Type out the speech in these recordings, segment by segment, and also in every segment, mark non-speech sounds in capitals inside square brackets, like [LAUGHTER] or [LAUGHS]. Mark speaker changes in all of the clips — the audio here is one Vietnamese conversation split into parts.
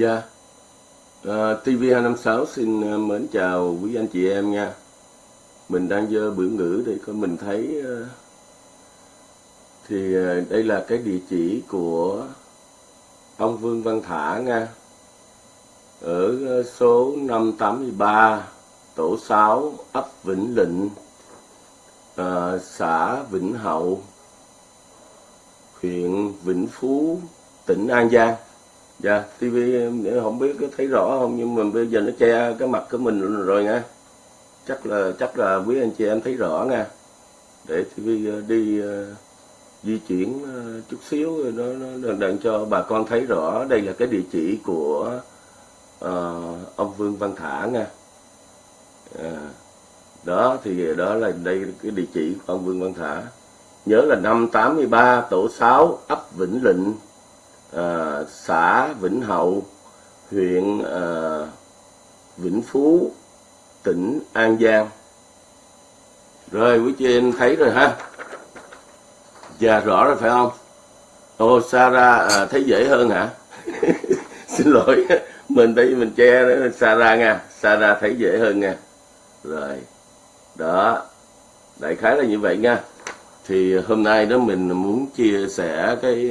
Speaker 1: Dạ, ờ, à, TV256 xin uh, mến chào quý anh chị em nha. Mình đang dơ biểu ngữ để coi mình thấy uh, thì uh, đây là cái địa chỉ của ông Vương Văn Thả nha. Ở uh, số 583 tổ 6 ấp Vĩnh Lịnh uh, xã Vĩnh Hậu huyện Vĩnh Phú tỉnh An Giang dạ TV không biết có thấy rõ không? Nhưng mà bây giờ nó che cái mặt của mình rồi nha. Chắc là chắc là quý anh chị em thấy rõ nha. Để TV ờ, đi uh, di chuyển uh, chút xíu nó nó đặng cho bà con thấy rõ. Đây là cái địa chỉ của uh, ông Vương Văn Thả nha. À, đó thì đó là đây cái địa chỉ của ông Vương Văn Thả. Nhớ là năm 83 tổ 6 ấp Vĩnh Lịnh à, xã Vĩnh Hậu huyện à, Vĩnh Phú tỉnh An Giang. Rồi quý chị em thấy rồi ha? Dạ rõ rồi phải không? Ô Sarah à, thấy dễ hơn hả? [LAUGHS] Xin lỗi mình đây mình che đó Sarah nha. Sarah thấy dễ hơn nha. Rồi đó đại khái là như vậy nha. Thì hôm nay đó mình muốn chia sẻ cái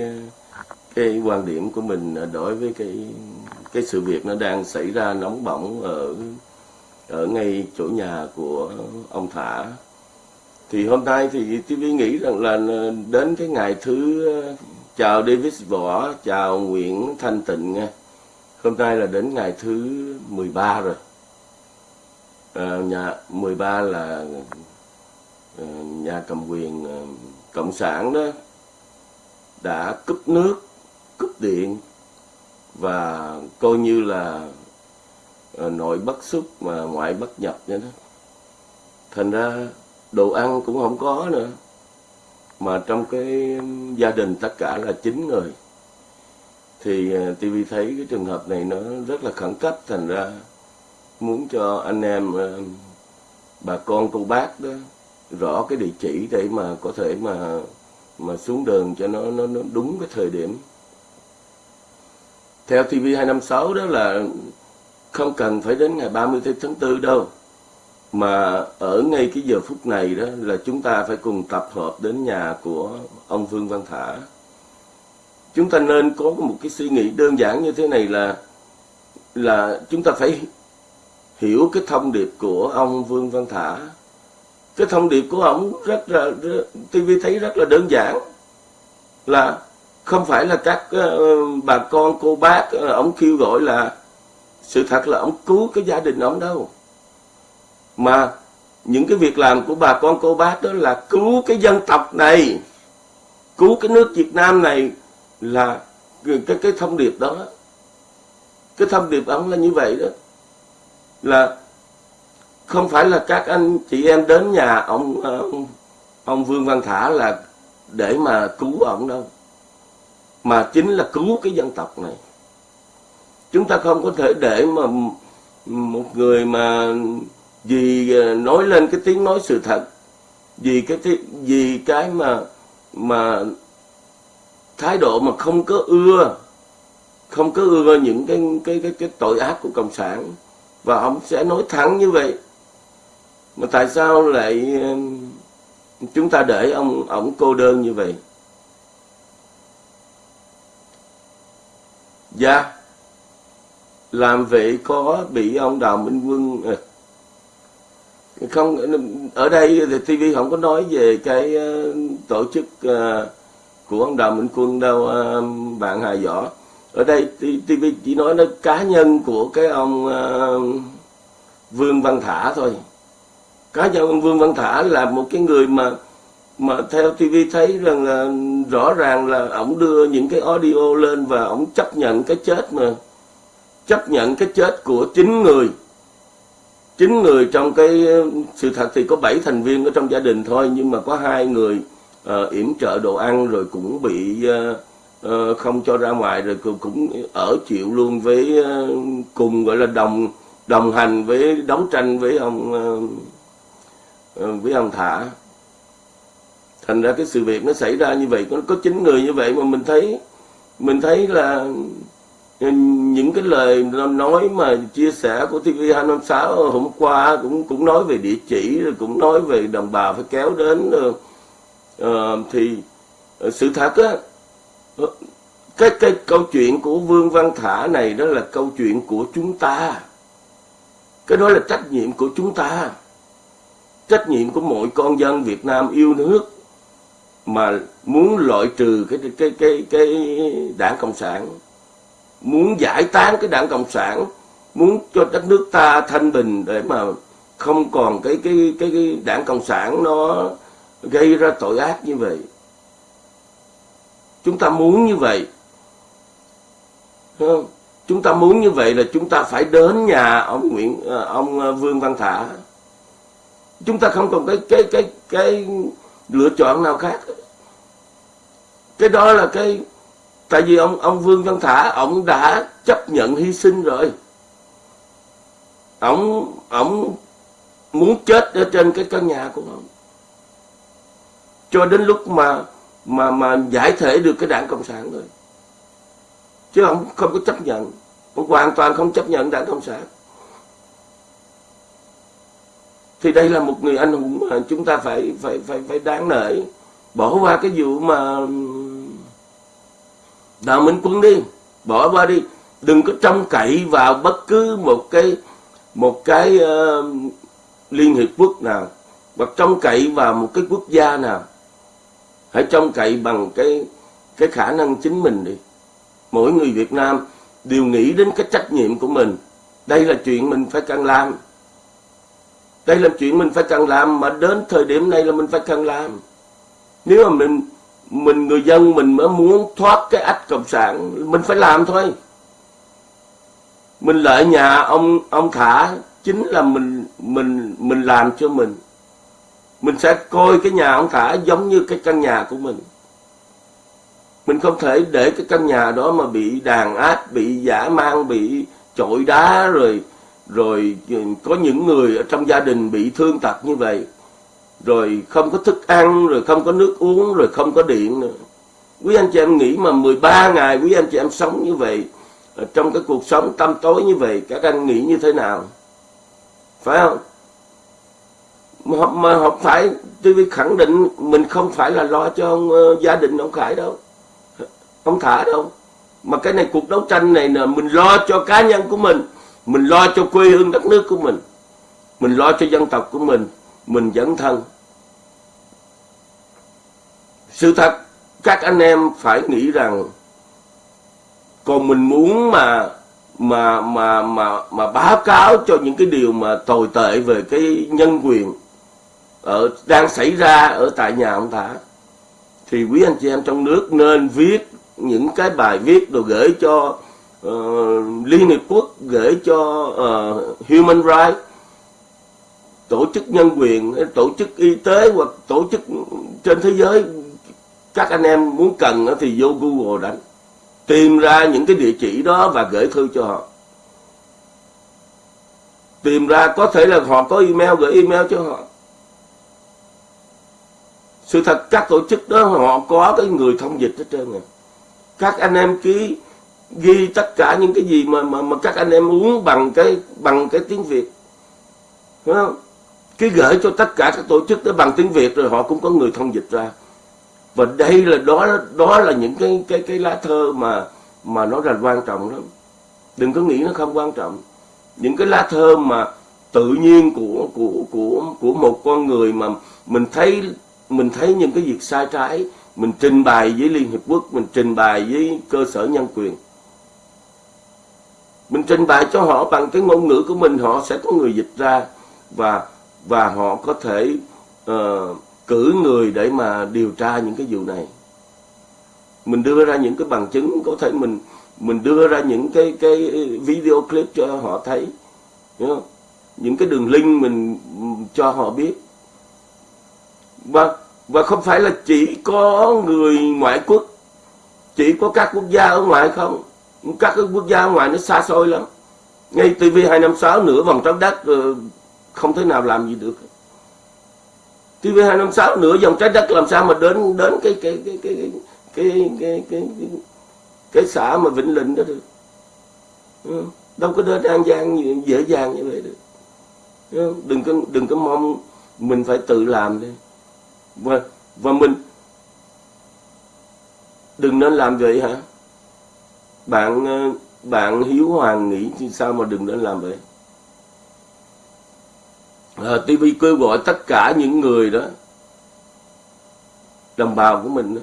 Speaker 1: cái quan điểm của mình à, đối với cái cái sự việc nó đang xảy ra nóng bỏng ở ở ngay chỗ nhà của ông Thả. Thì hôm nay thì TV nghĩ rằng là à, đến cái ngày thứ à, chào Davis Võ chào Nguyễn Thanh Tịnh nha. Hôm nay là đến ngày thứ 13 rồi. À, nhà 13 là nhà cầm quyền cộng sản đó đã cúp nước cúp điện và coi như là ờ, nội bất xuất mà ngoại bất nhập vậy đó. Thành ra đồ ăn cũng không có nữa mà trong cái gia đình tất cả là chín người. Thì ờ, TV thấy cái trường hợp này nó rất là khẩn cấp thành ra muốn cho anh em ờ, bà con cô bác đó rõ cái địa chỉ để mà có thể mà mà xuống đường cho nó nó, nó đúng cái thời điểm theo TV 256 đó là không cần phải đến ngày 30 tháng 4 đâu. Mà ở ngay cái giờ phút này đó là chúng ta phải cùng tập hợp đến nhà của ông Vương Văn Thả. Chúng ta nên có một cái suy nghĩ đơn giản như thế này là là chúng ta phải hiểu cái thông điệp của ông Vương Văn Thả. Cái thông điệp của ông rất là TV thấy rất là đơn giản là không phải là các uh, bà con cô bác uh, ông kêu gọi là sự thật là ông cứu cái gia đình ông đâu. Mà những cái việc làm của bà con cô bác đó là cứu cái dân tộc này cứu cái nước Việt Nam này là cái cái thông điệp đó. Cái thông điệp ông là như vậy đó. Là không phải là các anh chị em đến nhà ông ông, ông Vương Văn Thả là để mà cứu ông đâu mà chính là cứu cái dân tộc này. Chúng ta không có thể để mà một người mà vì à, nói lên cái tiếng nói sự thật, vì cái vì cái mà mà thái độ mà không có ưa, không có ưa những cái cái cái cái tội ác của cộng sản, và ông sẽ nói thẳng như vậy. Mà tại sao lại à, chúng ta để ông ông cô đơn như vậy? Dạ. Làm vậy có bị ông đào minh quân à, không, ở đây thì TV không có nói về cái ờ, tổ chức ờ, của ông Đào Minh Quân đâu ờ, bạn Hà Võ. Ở đây TV chỉ nói nó cá nhân của cái ông Vương Văn Thả thôi. Cá nhân ông Vương Văn Thả là một cái người mà mà theo TV thấy rằng là rõ ràng là ông đưa những cái audio lên và ông chấp nhận cái chết mà chấp nhận cái chết của chín người. Chín người trong cái sự thật thì có bảy thành viên ở trong gia đình thôi nhưng mà có hai người uh, yểm trợ đồ ăn rồi cũng bị uh, uh, không cho ra ngoài rồi cũng, cũng ở chịu luôn với uh, cùng gọi là đồng đồng hành với đấu tranh với ông uh, với ông thả thành ra cái sự việc nó xảy ra như vậy có có chín người như vậy mà mình thấy mình thấy là ừ, những cái lời nói mà chia sẻ của TV256 hôm qua cũng cũng nói về địa chỉ rồi cũng nói về đồng bào phải kéo đến uh, thì ờ, sự thật á cái cái câu chuyện của Vương Văn Thả này đó là câu chuyện của chúng ta. Cái đó là trách nhiệm của chúng ta. Trách nhiệm của mọi con dân Việt Nam yêu nước mà muốn loại trừ cái cái cái cái đảng cộng sản muốn giải tán cái đảng cộng sản muốn cho đất nước ta thanh bình để mà không còn cái cái cái, cái đảng cộng sản nó gây ra tội ác như vậy. Chúng ta muốn như vậy. Không? chúng ta muốn như vậy là chúng ta phải đến nhà ông Nguyễn à, ông à, Vương Văn Thả. Chúng ta không còn cái cái cái cái lựa chọn nào khác cái đó là cái, tại vì ông ông Vương Văn Thả, ông đã chấp nhận hy sinh rồi. Ông ông muốn chết ở trên cái căn nhà của ông. Cho đến lúc mà mà mà giải thể được cái đảng cộng sản rồi chứ ông không có chấp nhận. Ông hoàn toàn không chấp nhận đảng cộng sản. Thì đây là một người anh hùng mà chúng ta phải phải phải phải đáng nể. Bỏ qua cái vụ mà đạo minh quân đi bỏ qua đi. Đừng có trông cậy vào bất cứ một cái một cái uh, liên hiệp quốc nào hoặc trông cậy vào một cái quốc gia nào. Hãy trông cậy bằng cái cái khả năng chính mình đi. Mỗi người Việt Nam đều nghĩ đến cái trách nhiệm của mình. Đây là chuyện mình phải cần làm. Đây là chuyện mình phải cần làm mà đến thời điểm này là mình phải cần làm. Nếu mà mình mình người dân mình mới muốn thoát cái ách cộng sản. Mình phải làm thôi. Mình lợi nhà ông ông thả chính là mình mình mình làm cho mình. Mình sẽ coi cái nhà ông thả giống như cái căn nhà của mình. Mình không thể để cái căn nhà đó mà bị đàn áp, bị giả mang, bị chọi đá rồi rồi có những người ở trong gia đình bị thương tật như vậy rồi không có thức ăn rồi không có nước uống rồi không có điện nữa. Quý anh chị em nghĩ mà 13 ngày quý anh chị em sống như vậy trong cái cuộc sống tăm tối như vậy các anh nghĩ như thế nào? Phải không? Mà, mà không phải tôi khẳng định mình không phải là lo cho ông, uh, gia đình ông Khải đâu. Ông Thả đâu. Mà cái này cuộc đấu tranh này là mình lo cho cá nhân của mình mình lo cho quê hương đất nước của mình mình lo cho dân tộc của mình mình dẫn thân. Sự thật các anh em phải nghĩ rằng còn mình muốn mà mà mà mà mà báo cáo cho những cái điều mà tồi tệ về cái nhân quyền ở đang xảy ra ở tại nhà ông Thả thì quý anh chị em trong nước nên viết những cái bài viết rồi gửi cho uh, Liên Hiệp Quốc gửi cho uh, Human Rights tổ chức nhân quyền tổ chức y tế hoặc tổ chức trên thế giới các anh em muốn cần thì vô Google đánh tìm ra những cái địa chỉ đó và gửi thư cho họ. Tìm ra có thể là họ có email gửi email cho họ. Sự thật các tổ chức đó họ có cái người thông dịch hết trơn rồi. Các anh em ký ghi tất cả những cái gì mà mà, mà các anh em muốn bằng cái bằng cái tiếng Việt. Đúng không? Cái gửi cho tất cả các tổ chức tới bằng tiếng Việt rồi họ cũng có người thông dịch ra. Và đây là, đó đó là những cái cái cái lá thơ mà mà nó là quan trọng lắm. Đừng có nghĩ nó không quan trọng. Những cái lá thơ mà tự nhiên của của của của một con người mà mình thấy mình thấy những cái việc sai trái, mình trình bày với Liên Hiệp Quốc, mình trình bày với cơ sở nhân quyền. Mình trình bày cho họ bằng cái ngôn ngữ của mình, họ sẽ có người dịch ra. Và và họ có thể uh, cử người để mà điều tra những cái vụ này. Mình đưa ra những cái bằng chứng có thể mình mình đưa ra những cái cái video clip cho họ thấy không? những cái đường link mình cho họ biết. Và và không phải là chỉ có người ngoại quốc chỉ có các quốc gia ở ngoài không? Các cái quốc gia ở ngoài nó xa xôi lắm. Ngay TV 256 nửa vòng trái đất ờ, không thể nào làm gì được. TV 256 nửa dòng trái đất làm sao mà đến đến cái cái cái cái cái cái cái, cái, cái, cái xã mà Vĩnh Linh đó được. Đâu có đến an giang dễ dàng như vậy được. Đừng có đừng có mong mình phải tự làm đi. Và và mình đừng nên làm vậy hả? Bạn ờ, bạn hiếu hoàng nghĩ sao mà đừng nên làm vậy? Ờ, à, TV kêu gọi tất cả những người đó đồng bào của mình đó,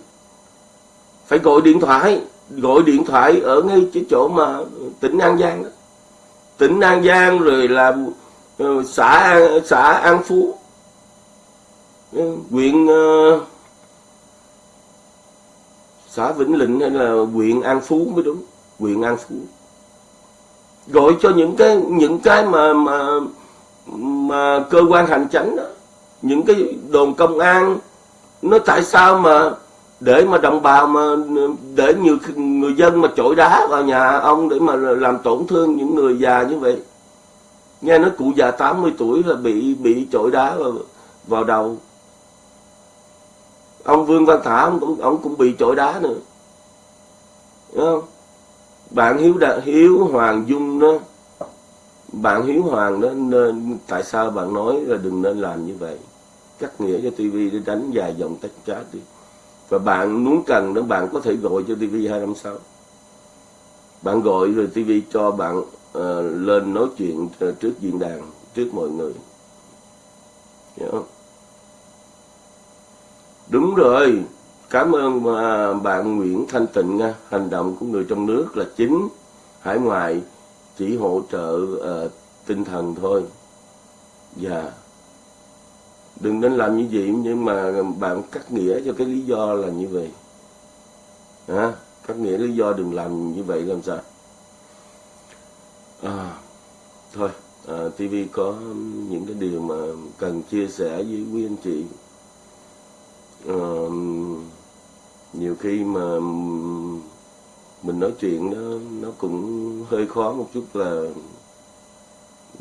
Speaker 1: phải gọi điện thoại gọi điện thoại ở ngay cái chỗ mà tỉnh An Giang đó. Tỉnh An Giang rồi là ờ, xã xã An Phú ờ, huyện xã Vĩnh Lĩnh hay là huyện An Phú mới đúng huyện An Phú. Gọi cho những cái những cái mà mà mà cơ quan hành chánh đó những cái đồn công an nó tại sao mà để mà đồng bào mà để nhiều người dân mà chổi đá vào nhà ông để mà làm tổn thương những người già như vậy? Nghe nói cụ già 80 tuổi là bị bị chổi đá vào, vào đầu. Ông Vương Văn Thả ông cũng ông cũng bị chổi đá nữa. Đúng không? Bạn hiếu đã hiếu hoàng dung đó bạn hiếu hoàng đó nên tại sao bạn nói là đừng nên làm như vậy? Cắt nghĩa cho tivi để đánh dài dòng tách chat đi. Và bạn muốn cần đó bạn có thể gọi cho TV 256 bạn gọi rồi TV cho bạn uh, lên nói chuyện ờ, trước diễn đàn trước mọi người. Hiểu không? đúng rồi. Cảm ơn mà bạn Nguyễn Thanh Tịnh nha. Hành động của người trong nước là chính. Hải ngoại chỉ hỗ trợ uh, tinh thần thôi. Và yeah đừng nên làm như vậy nhưng mà bạn cắt nghĩa cho cái lý do là như vậy. À, cắt nghĩa lý do đừng làm như vậy làm sao? À, thôi ờ, à, TV có những cái điều mà cần chia sẻ với quý anh chị. À, nhiều khi mà mình nói chuyện nó nó cũng hơi khó một chút là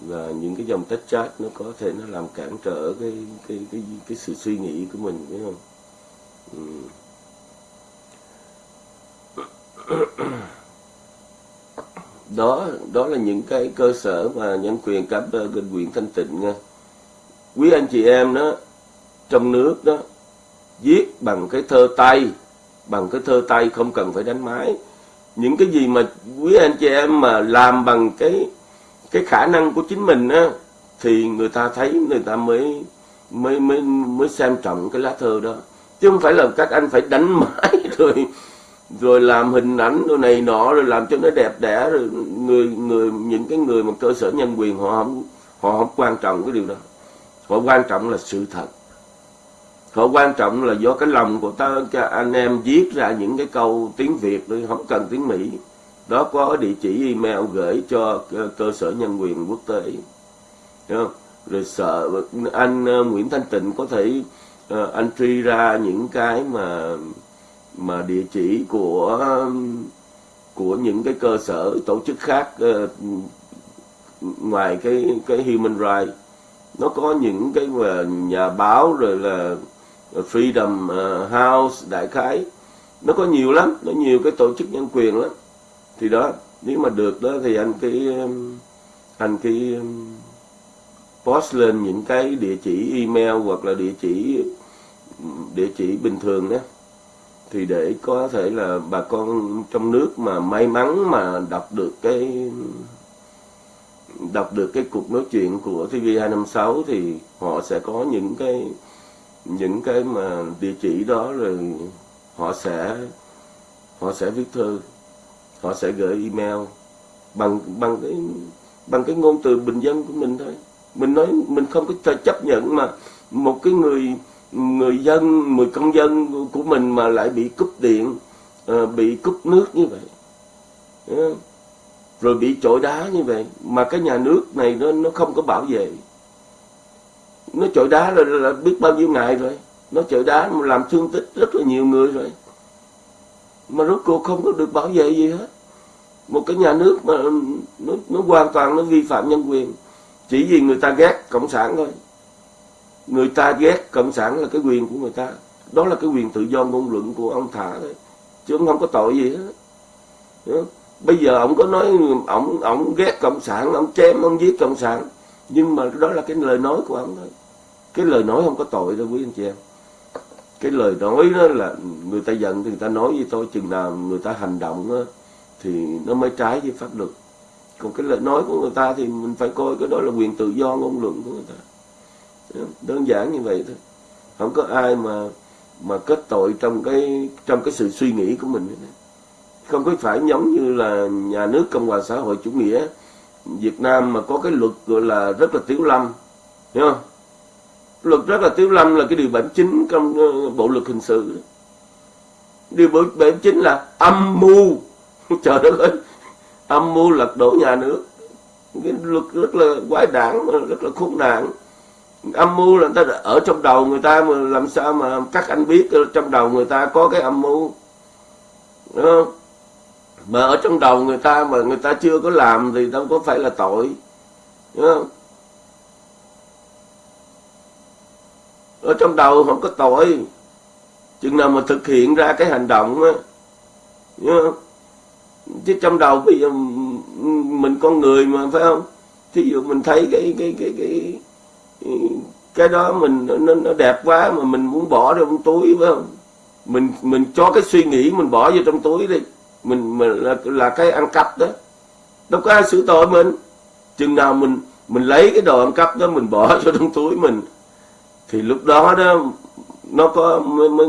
Speaker 1: là những cái dòng tách chat nó có thể nó làm cản trở cái cái cái cái sự suy nghĩ của mình, phải không? Ừ. đó đó là những cái cơ sở mà nhân quyền cảm ơn ờ, bên quyền thanh tịnh nha. Quý anh chị em đó, trong nước đó, viết bằng cái thơ tay, bằng cái thơ tay không cần phải đánh máy những cái gì mà quý anh chị em mà làm bằng cái cái khả năng của chính mình á, thì người ta thấy, người ta mới mới mới mới xem trọng cái lá thơ đó. Chứ không phải là các anh phải đánh [LAUGHS] mãi rồi rồi làm hình ảnh đồ này nọ, rồi làm cho nó đẹp đẽ, rồi người người, những cái người mà cơ sở nhân quyền họ không họ không quan trọng cái điều đó. Họ quan trọng là sự thật họ quan trọng là do cái lòng của ta anh em viết ra những cái câu tiếng việt không cần tiếng mỹ. Đó có địa chỉ email gửi cho cơ sở nhân quyền quốc tế. Không? rồi sợ anh ờ, Nguyễn Thanh Tịnh có thể ờ, anh truy ra những cái mà mà địa chỉ của của những cái cơ sở tổ chức khác ờ, ngoài cái cái human rights. Nó có những cái mà nhà báo rồi là freedom ờ, house, đại khái. Nó có nhiều lắm, nó nhiều cái tổ chức nhân quyền lắm. Thì đó, nếu mà được đó thì anh cái anh cái post lên những cái địa chỉ email hoặc là địa chỉ địa chỉ bình thường đó thì để có thể là bà con trong nước mà may mắn mà đọc được cái, đọc được cái cuộc nói chuyện của TV256 thì họ sẽ có những cái những cái mà địa chỉ đó rồi họ sẽ họ sẽ viết thư, họ sẽ gửi email bằng bằng cái bằng cái ngôn từ bình dân của mình thôi. Mình nói, mình không có thể chấp nhận mà một cái người người dân người công dân của mình mà lại bị cúp điện ờ, bị cúp nước như vậy. Ờ, rồi bị trội đá như vậy. Mà cái nhà nước này nó nó không có bảo vệ nó chọi đá là, là biết bao nhiêu ngày rồi. Nó chọi đá mà làm thương tích rất là nhiều người rồi. Mà rốt cuộc không có được bảo vệ gì hết. Một cái nhà nước mà ừ, nó, nó hoàn toàn nó vi phạm nhân quyền. Chỉ vì người ta ghét cộng sản thôi. Người ta ghét cộng sản là cái quyền của người ta. Đó là cái quyền tự do ngôn luận của ông thả thôi. Chứ ông không có tội gì hết. Bây giờ ông có nói ông ông ghét cộng sản ông chém ông giết cộng sản. Nhưng mà đó là cái lời nói của ông thôi cái lời nói không có tội đâu quý anh chị em. Cái lời nói đó là người ta giận thì người ta nói với tôi chừng nào người ta hành động đó, thì nó mới trái với pháp luật. Còn cái lời nói của người ta thì mình phải coi cái đó là quyền tự do ngôn luận của người ta. Đơn giản như vậy thôi. Không có ai mà mà kết tội trong cái trong cái sự suy nghĩ của mình không có phải giống như là nhà nước cộng hòa xã hội chủ nghĩa Việt Nam mà có cái luật gọi là rất là tiểu lâm hiểu không? Luật rất là tiếu lâm là cái điều 79 trong ờ, bộ luật hình sự. Điều 79 là âm mưu. [LAUGHS] Trời đất ơi! Âm mưu lật đổ nhà nước. Cái luật rất là quái đảng rất là khốn nạn. Âm mưu là người ta ở trong đầu người ta mà làm sao mà các anh biết trong đầu người ta có cái âm mưu. Đúng không? Mà ở trong đầu người ta mà người ta chưa có làm thì đâu có phải là tội. Đúng không? Ở trong đầu không có tội. Chừng nào mà thực hiện ra cái hành động á chứ trong đầu bây giờ mình con người mà phải không? Thí dụ mình thấy cái cái cái cái cái đó mình nó, nó đẹp quá mà mình muốn bỏ ra trong túi phải không? Mình mình cho cái suy nghĩ mình bỏ vô trong túi đi. Mình, mình là, là cái ăn cắp đó. Đâu có ai xử tội mình. Chừng nào mình mình lấy cái đồ ăn cắp đó mình bỏ [LAUGHS] vô trong túi mình thì lúc đó đó nó có mới, mới,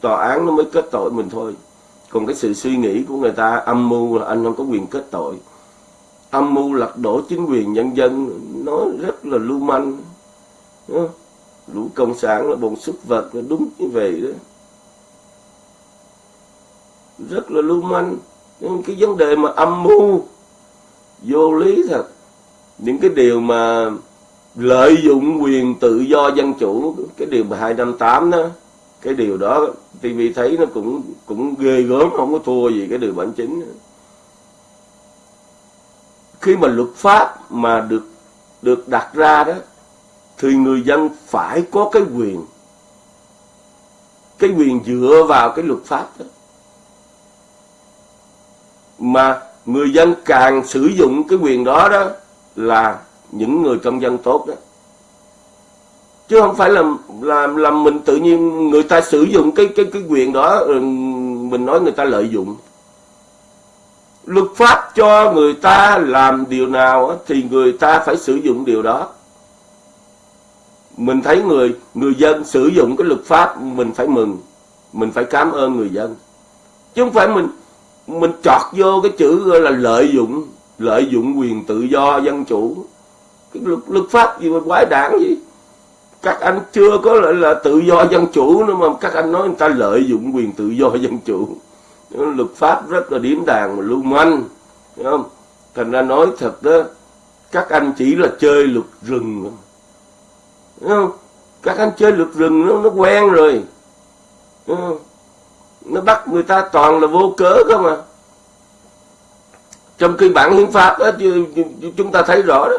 Speaker 1: tòa án nó mới kết tội mình thôi. Còn cái sự suy nghĩ của người ta âm mưu là anh không có quyền kết tội. Âm mưu lật đổ chính quyền nhân dân nó rất là lưu manh. Lũ cộng sản là bọn súc vật là đúng như vậy đó. Rất là lưu manh. Nhưng cái vấn đề mà âm mưu vô lý thật. Những cái điều mà lợi dụng quyền tự do dân chủ, cái điều 258 đó, cái điều đó TV thấy nó cũng cũng ghê gớm, không có thua gì cái điều bản chính. Khi mà luật pháp mà được được đặt ra đó, thì người dân phải có cái quyền cái quyền dựa vào cái luật pháp đó. Mà người dân càng sử dụng cái quyền đó đó là những người công dân tốt đó. Chứ không phải là làm làm mình tự nhiên người ta sử dụng cái cái cái quyền đó ừ, mình nói người ta lợi dụng. Luật pháp cho người ta làm điều nào thì người ta phải sử dụng điều đó. Mình thấy người người dân sử dụng cái luật pháp, mình phải mừng, mình phải cảm ơn người dân. Chứ không phải mình mình chọt vô cái chữ gọi là lợi dụng lợi dụng quyền tự do dân chủ cái luật, luật pháp gì mà quái đảng gì các anh chưa có là, là tự do dân chủ nữa mà các anh nói người ta lợi dụng quyền tự do [LAUGHS] dân chủ. Luật pháp rất là điếm đàn mà lưu manh không? Thành ra nói thật đó các anh chỉ là chơi luật rừng không? Các anh chơi luật rừng nó nó quen rồi. Nó bắt người ta toàn là vô cớ không mà, trong khi bản hiến pháp đó chúng ta thấy rõ đó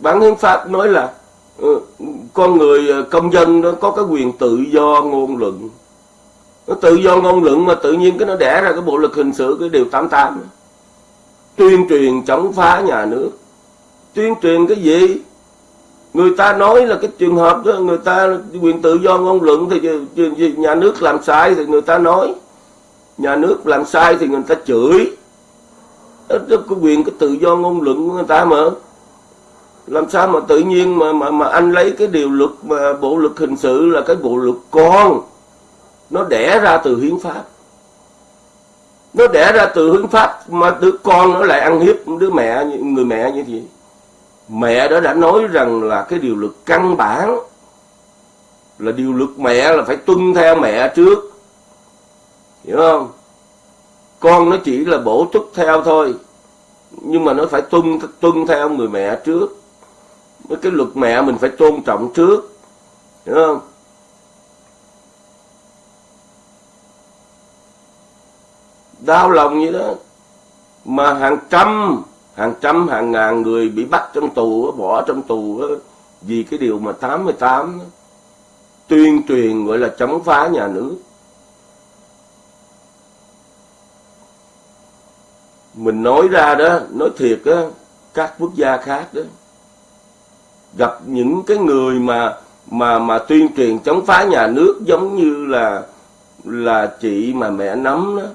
Speaker 1: bản hiến pháp nói là ừ, con người ờ, công dân nó có cái quyền tự do ngôn luận. Nó tự do ngôn luận mà tự nhiên cái nó đẻ ra cái bộ luật hình sự, cái điều 88 tuyên truyền chống phá nhà nước. Tuyên truyền cái gì? Người ta nói là cái trường hợp đó, người ta quyền tự do ngôn luận thì nhà nước làm sai thì người ta nói. Nhà nước làm sai thì người ta chửi. Đó có quyền, cái tự do ngôn luận của người ta mà làm sao mà tự nhiên mà mà mà anh lấy cái điều luật, mà bộ luật hình sự là cái bộ luật con? Nó đẻ ra từ hiến pháp. Nó đẻ ra từ hiến pháp mà đứa con nó lại ăn hiếp đứa mẹ, người mẹ như vậy. Mẹ đó đã nói rằng là cái điều luật căn bản. Là điều luật mẹ là phải tuân theo mẹ trước. Hiểu không? Con nó chỉ là bổ túc theo thôi. Nhưng mà nó phải tuân tuân theo người mẹ trước cái luật mẹ mình phải tôn trọng trước. Hiểu không? Đau lòng như đó. Mà hàng trăm hàng trăm hàng ngàn người bị bắt trong tù bỏ trong tù vì cái điều mà 88 tuyên truyền gọi là chống phá nhà nước. Mình nói ra đó nói thiệt đó, các quốc gia khác đó gặp những cái người mà mà mà tuyên truyền chống phá nhà nước giống như là là chị mà mẹ nắm đó.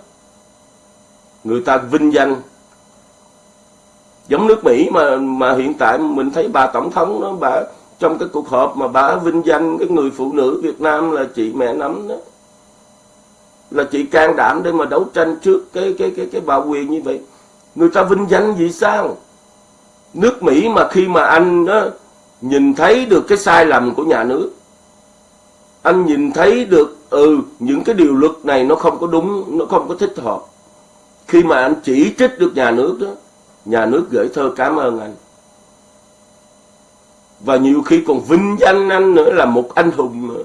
Speaker 1: Người ta vinh danh. Giống nước Mỹ mà mà hiện tại mình thấy bà tổng thống đó, bà, trong cái cuộc họp mà bà vinh danh cái người phụ nữ Việt Nam là chị mẹ nắm đó. Là chị can đảm để mà đấu tranh trước cái cái cái cái bà quyền như vậy. Người ta vinh danh vì sao? Nước Mỹ mà khi mà anh đó nhìn thấy được cái sai lầm của nhà nước anh nhìn thấy được ừ những cái điều luật này nó không có đúng, nó không có thích hợp khi mà anh chỉ trích được nhà nước đó, nhà nước gửi thơ cảm ơn anh và nhiều khi còn vinh danh anh nữa là một anh hùng nữa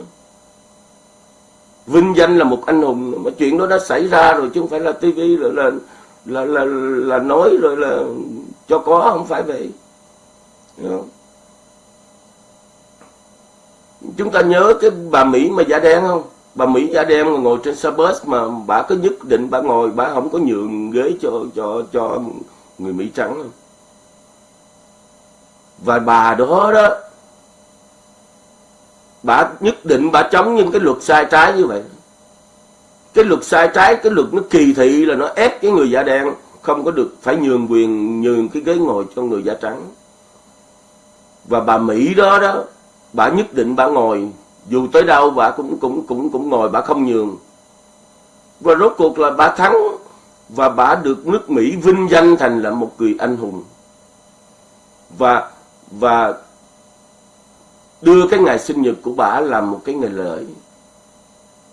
Speaker 1: vinh danh là một anh hùng nữa. mà chuyện đó đã xảy ra rồi chứ không phải là tivi rồi là là là là nói, rồi là cho có, không phải vậy không? Chúng ta nhớ cái bà Mỹ mà da đen không? Bà Mỹ da đen mà ngồi trên xe bus mà bà có nhất định bà ngồi, bà không có nhường ghế cho cho cho người Mỹ trắng không và bà đó đó, bà nhất định bà chống những cái luật sai trái như vậy. Cái luật sai trái, cái luật nó kỳ thị là nó ép cái người da đen không có được, phải nhường quyền, nhường cái ghế ngồi cho người da trắng. Và bà Mỹ đó đó bà nhất định bà ngồi. Dù tới đâu bà cũng cũng cũng cũng ngồi, bà không nhường. Và rốt cuộc là bà thắng và bà được nước Mỹ vinh danh thành là một người anh hùng. Và và đưa cái ngày sinh nhật của bà làm một cái ngày lễ.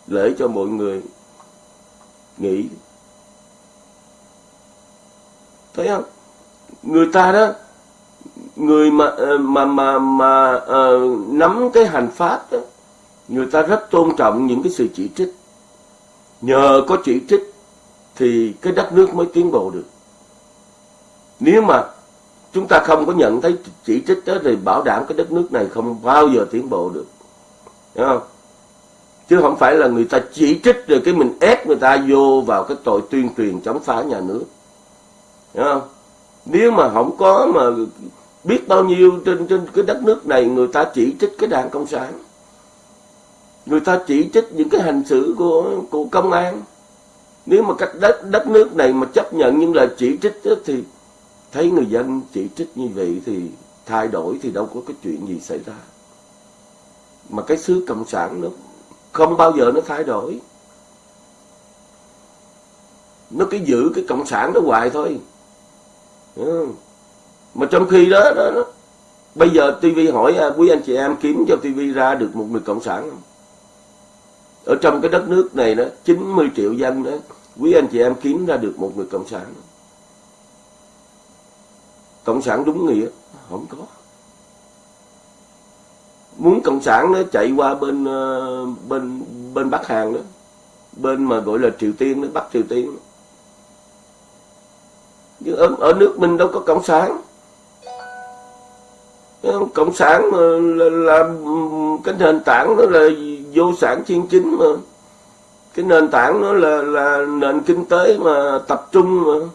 Speaker 1: Lễ cho mọi người nghĩ thấy không? Người ta đó người ờ, mà mà mà mà uh, nắm cái hành pháp đó người ta rất tôn trọng những cái sự chỉ trích. Nhờ có chỉ trích thì cái đất nước mới tiến bộ được. Nếu mà chúng ta không có nhận thấy chỉ trích đó thì bảo đảm cái đất nước này không bao giờ tiến bộ được. Hiểu không? Chứ không phải là người ta chỉ trích rồi cái mình ép người ta vô vào cái tội tuyên truyền chống phá nhà nước. Hiểu không? Nếu mà không có mà biết bao nhiêu trên trên cái đất nước này người ta chỉ trích cái đảng cộng sản. Người ta chỉ trích những cái hành xử của của công an. Nếu mà cách đất đất nước này mà chấp nhận những lời chỉ trích đó, thì thấy người dân chỉ trích như vậy thì thay đổi thì đâu có cái chuyện gì xảy ra. Mà cái xứ cộng sản nó không bao giờ nó thay đổi. Nó cứ giữ cái cộng sản đó hoài thôi. Ừ mà trong khi đó, đó, đó bây giờ TV hỏi à, quý anh chị em kiếm cho TV ra được một người cộng sản không? Ở trong cái đất nước này đó 90 triệu dân đó quý anh chị em kiếm ra được một người cộng sản cộng sản đúng nghĩa không có. Muốn cộng sản nó chạy qua bên ờ, bên bên bắc hàn đó bên mà gọi là triều tiên đó bắc triều tiên đó. nhưng ở, ở nước mình đâu có cộng sản. Ờ, cộng sản mà là, là cái nền tảng nó là vô sản chuyên chính mà. Cái nền tảng nó là là nền kinh tế mà tập trung mà.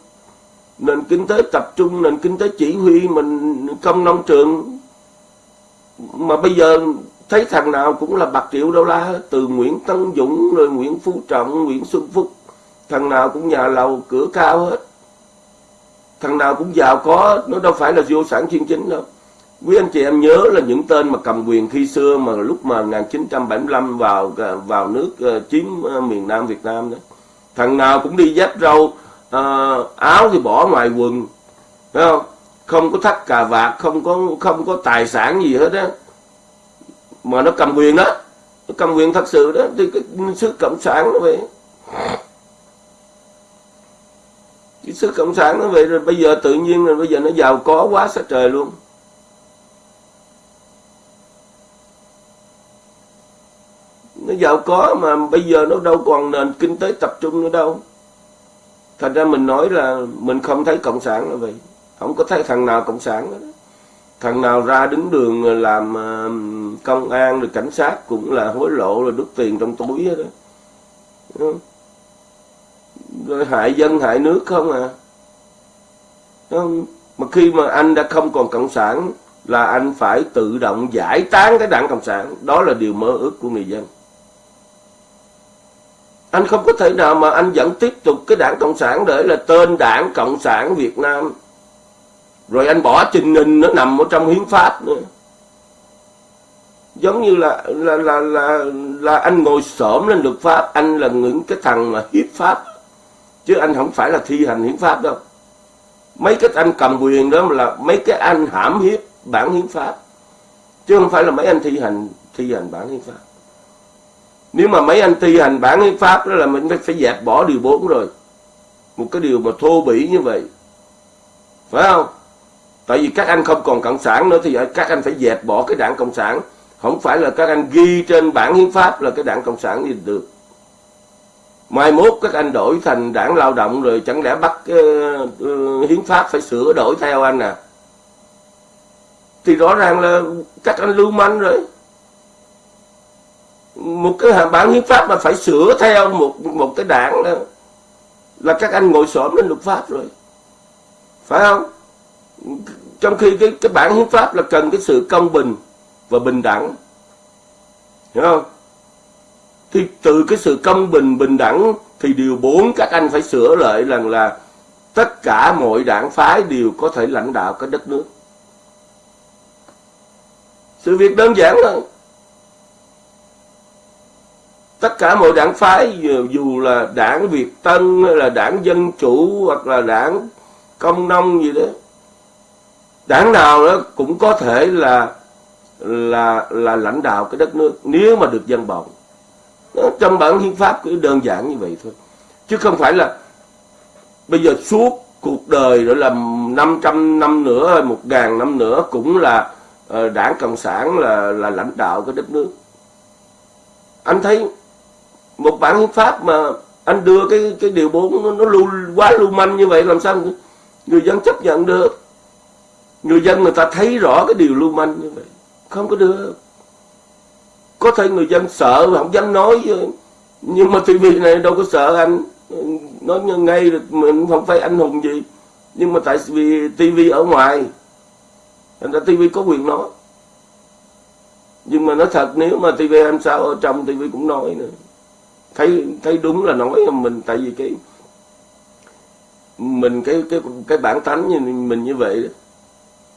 Speaker 1: Nền kinh tế tập trung nền kinh tế chỉ huy mình công nông trường. Mà bây giờ thấy thằng nào cũng là bạc triệu đô la từ Nguyễn Tân Dũng rồi Nguyễn Phú Trọng Nguyễn Xuân Phúc. Thằng nào cũng nhà lầu cửa cao hết. Thằng nào cũng giàu có nó đâu phải là vô sản chuyên chính đâu quý anh chị em nhớ là những tên mà cầm quyền khi xưa mà lúc mà 1975 vào à, vào nước ờ, chiếm ờ, miền Nam Việt Nam đó. Thằng nào cũng đi dép râu à, áo thì bỏ ngoài quần phải không? Không có thắt cà vạt không có không có tài sản gì hết á. Mà nó cầm quyền đó nó cầm quyền thật sự đó thì cái sức cộng sản nó vậy. Cái sức cộng sản nó vậy rồi bây giờ tự nhiên rồi bây giờ nó giàu có quá sát trời luôn. Nó giàu có mà bây giờ nó đâu còn nền kinh tế tập trung nữa đâu. Thành ra mình nói là mình không thấy cộng sản là vậy. Không có thấy thằng nào cộng sản đó thằng nào ra đứng đường làm ờ, công an rồi cảnh sát cũng là hối lộ rồi đút tiền trong túi đó rồi hại dân, hại nước không à. Không? mà khi mà anh đã không còn cộng sản là anh phải tự động giải tán cái đảng cộng sản. Đó là điều mơ ước của người dân anh không có thể nào mà anh vẫn tiếp tục cái đảng cộng sản để là tên đảng cộng sản việt nam. Rồi anh bỏ trình hình nó nằm ở trong hiến pháp nữa. Giống như là là là là, là anh ngồi xổm lên luật pháp anh là những cái thằng mà hiếp pháp. Chứ anh không phải là thi hành hiến pháp đâu. Mấy cái anh cầm quyền đó là mấy cái anh hãm hiếp bản hiến pháp. Chứ không phải là mấy anh thi hành thi hành bản hiến pháp nếu mà mấy anh thi hành bản hiến pháp đó là mình phải dẹp bỏ điều 4 rồi. Một cái điều mà thô bỉ như vậy. Phải không? Tại vì các anh không còn cộng sản nữa thì các anh phải dẹp bỏ cái đảng cộng sản. Không phải là các anh ghi trên bản hiến pháp là cái đảng cộng sản gì được. Mai mốt các anh đổi thành đảng lao động rồi chẳng lẽ bắt uh, uh, hiến pháp phải sửa đổi theo anh à? Thì rõ ràng là các anh lưu manh rồi một cái bản hiến pháp mà phải sửa theo một một cái đảng đó, là các anh ngồi xổm lên luật pháp rồi. Phải không? Trong khi cái cái bản hiến pháp là cần cái sự công bình và bình đẳng. Hiểu không? Thì từ cái sự công bình bình đẳng thì điều bốn các anh phải sửa lại rằng là tất cả mọi đảng phái đều có thể lãnh đạo cái đất nước. Sự việc đơn giản thôi tất cả mọi đảng phái, dù là đảng Việt Tân, hay là đảng Dân Chủ, hoặc là đảng Công Nông gì đó, đảng nào đó cũng có thể là là là lãnh đạo cái đất nước nếu mà được dân bầu. Trong bản hiến pháp cứ đơn giản như vậy thôi. Chứ không phải là bây giờ suốt cuộc đời rồi là 500 năm nữa, hay một ngàn năm nữa cũng là ờ, đảng cộng sản là là lãnh đạo cái đất nước. Anh thấy một bản hiến pháp mà anh đưa cái cái điều bốn nó, nó lưu quá lưu manh như vậy làm sao người dân chấp nhận được? Người dân người ta thấy rõ cái điều lưu manh như vậy không có được. Có thể người dân sợ và không dám nói nhưng mà tivi này đâu có sợ anh nói ngay được mình không phải anh hùng gì. Nhưng mà tại vì tivi ở ngoài thành ra tivi có quyền nói. Nhưng mà nói thật nếu mà tivi em sao ở trong tivi cũng nói nữa thấy thấy đúng là nói mình, tại vì cái, mình cái cái cái bản tánh như mình như vậy đó.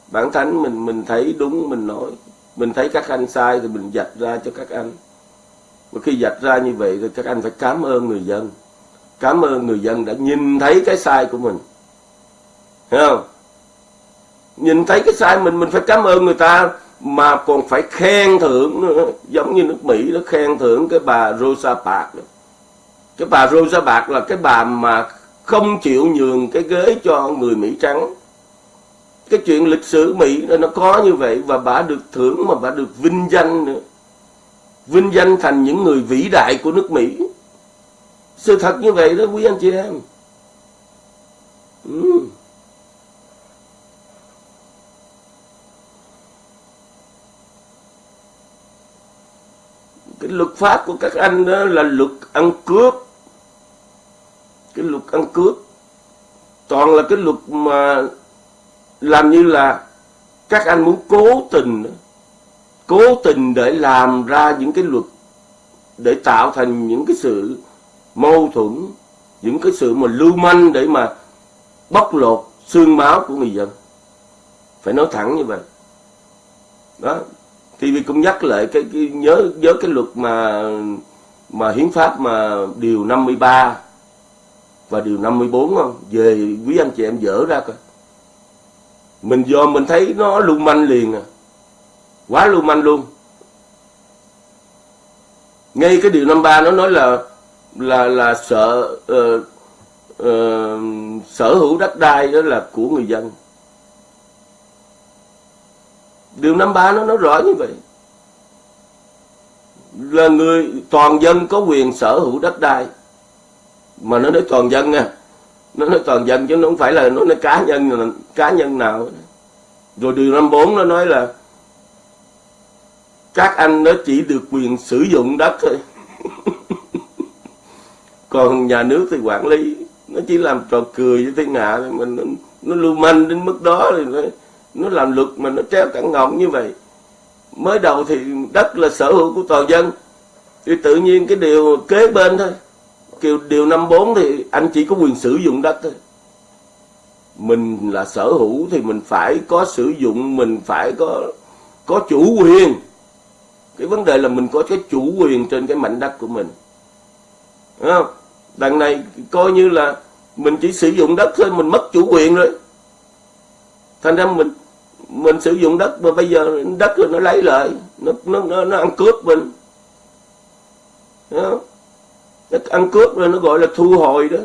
Speaker 1: Bản tánh mình mình thấy đúng, mình nói. Mình thấy các anh sai thì mình dạch ra cho các anh. Và khi dạch ra như vậy thì các anh phải cảm ơn người dân. Cảm ơn người dân đã nhìn thấy cái sai của mình. Hiểu không? Nhìn thấy cái sai mình mình phải cảm ơn người ta mà còn phải khen thưởng nữa. Giống như nước Mỹ nó khen thưởng cái bà Rosa Parks cái bà Rosa Parks là cái bà mà không chịu nhường cái ghế cho người Mỹ trắng. Cái chuyện lịch sử Mỹ nó có như vậy và bà được thưởng mà bà được vinh danh nữa. Vinh danh thành những người vĩ đại của nước Mỹ. Sự thật như vậy đó, quý anh chị em. Ừ. cái luật pháp của các anh đó là luật ăn cướp. Cái luật ăn cướp. Toàn là cái luật mà làm như là các anh muốn cố tình cố tình để làm ra những cái luật để tạo thành những cái sự mâu thuẫn, những cái sự mà lưu manh để mà bóc lột xương máu của người dân. Phải nói thẳng như vậy. Đó thì cũng nhắc lại cái, cái nhớ nhớ cái luật mà mà hiến pháp mà điều 53 và điều 54 không? Về quý anh chị em dỡ ra coi. Mình do mình thấy nó lưu manh liền à. Quá lưu manh luôn. Ngay cái điều năm ba nó nói là là là sợ uh, uh, sở hữu đất đai đó là của người dân điều năm ba nó nói rõ như vậy. Là người toàn dân có quyền sở hữu đất đai. Mà nó nói toàn dân nha. Nó nói toàn dân chứ nó không phải là nó nói cá nhân cá nhân nào. Rồi điều năm bốn nó nói là các anh nó chỉ được quyền sử dụng đất thôi. [LAUGHS] Còn nhà nước thì quản lý nó chỉ làm trò cười với thiên hạ mình nó lưu manh đến mức đó thì nó, nó làm luật mà nó treo cẳng ngọng như vậy. Mới đầu thì đất là sở hữu của toàn dân. Thì tự nhiên cái điều kế bên thôi. Kiểu điều 54 thì anh chỉ có quyền sử dụng đất thôi. Mình là sở hữu thì mình phải có sử dụng, mình phải có có chủ quyền. Cái vấn đề là mình có cái chủ quyền trên cái mảnh đất của mình. Đúng không? Đằng này coi như là mình chỉ sử dụng đất thôi, mình mất chủ quyền rồi. Thành ra mình mình sử dụng đất mà bây giờ đất rồi nó lấy lại nó nó nó, nó ăn cướp mình. Không? nó ăn cướp rồi nó gọi là thu hồi đó.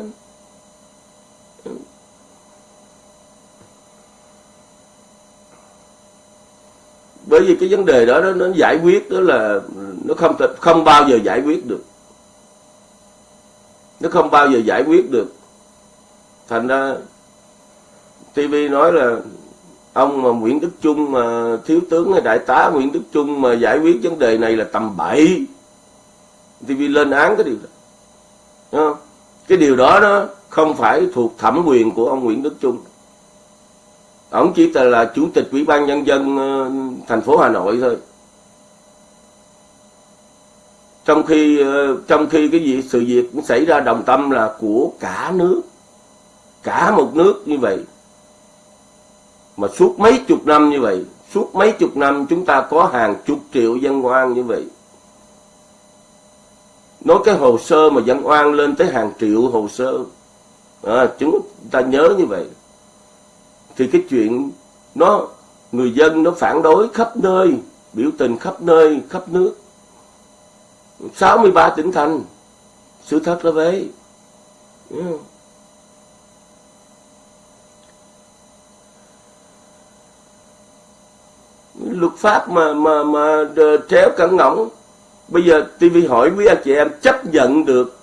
Speaker 1: Bởi vì cái vấn đề đó nó, nó giải quyết đó là nó không không bao giờ giải quyết được. Nó không bao giờ giải quyết được. Thành ra TV nói là ông mà Nguyễn Đức Trung mà thiếu tướng hay đại tá Nguyễn Đức Trung mà giải quyết vấn đề này là tầm bậy. TV lên án cái điều đó. Cái điều đó nó không phải thuộc thẩm quyền của ông Nguyễn Đức Trung. Ông chỉ là chủ tịch ủy ban nhân dân ờ, thành phố Hà Nội thôi. Trong khi ờ, trong khi cái gì, sự việc cũng xảy ra đồng tâm là của cả nước. Cả một nước như vậy mà suốt mấy chục năm như vậy suốt mấy chục năm chúng ta có hàng chục triệu dân oan như vậy. Nói cái hồ sơ mà dân oan lên tới hàng triệu hồ sơ à, chúng ta nhớ như vậy. Thì cái chuyện nó người dân nó phản đối khắp nơi biểu tình khắp nơi khắp nước. 63 tỉnh thành sự thật là vậy. Luật pháp mà mà mà tréo cẩn ngỗng bây giờ TV hỏi quý anh chị em chấp nhận được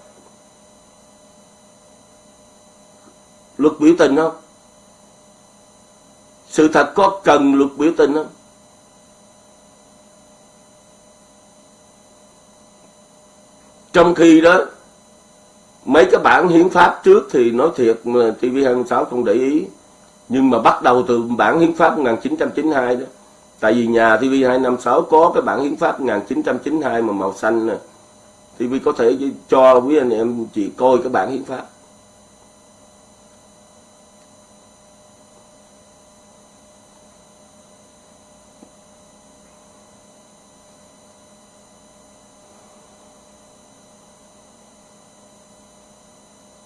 Speaker 1: luật biểu tình không? Sự thật có cần luật biểu tình không? Trong khi đó, mấy cái bản hiến pháp trước thì nói thiệt mà TV26 không để ý. Nhưng mà bắt đầu từ bản hiến pháp 1992 đó tại vì nhà TV256 có cái bản hiến pháp 1992 mà màu xanh nè. TV có thể cho quý anh em chị coi cái bản hiến pháp.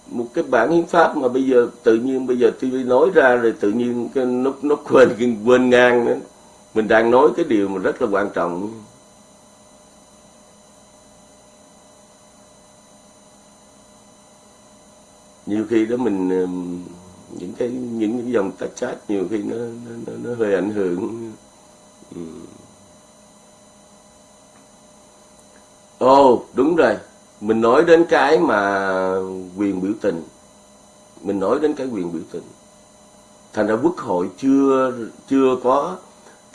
Speaker 1: Một cái bản hiến pháp mà bây giờ tự nhiên bây giờ TV nói ra rồi tự nhiên cái nó nó quên quên ngang nữa mình đang nói cái điều mà rất là quan trọng. Nhiều khi đó mình những cái những cái dòng tách chat nhiều khi nó nó, nó hơi ảnh hưởng. Ồ oh, đúng rồi. Mình nói đến cái mà quyền biểu tình. Mình nói đến cái quyền biểu tình. Thành ra quốc hội chưa chưa có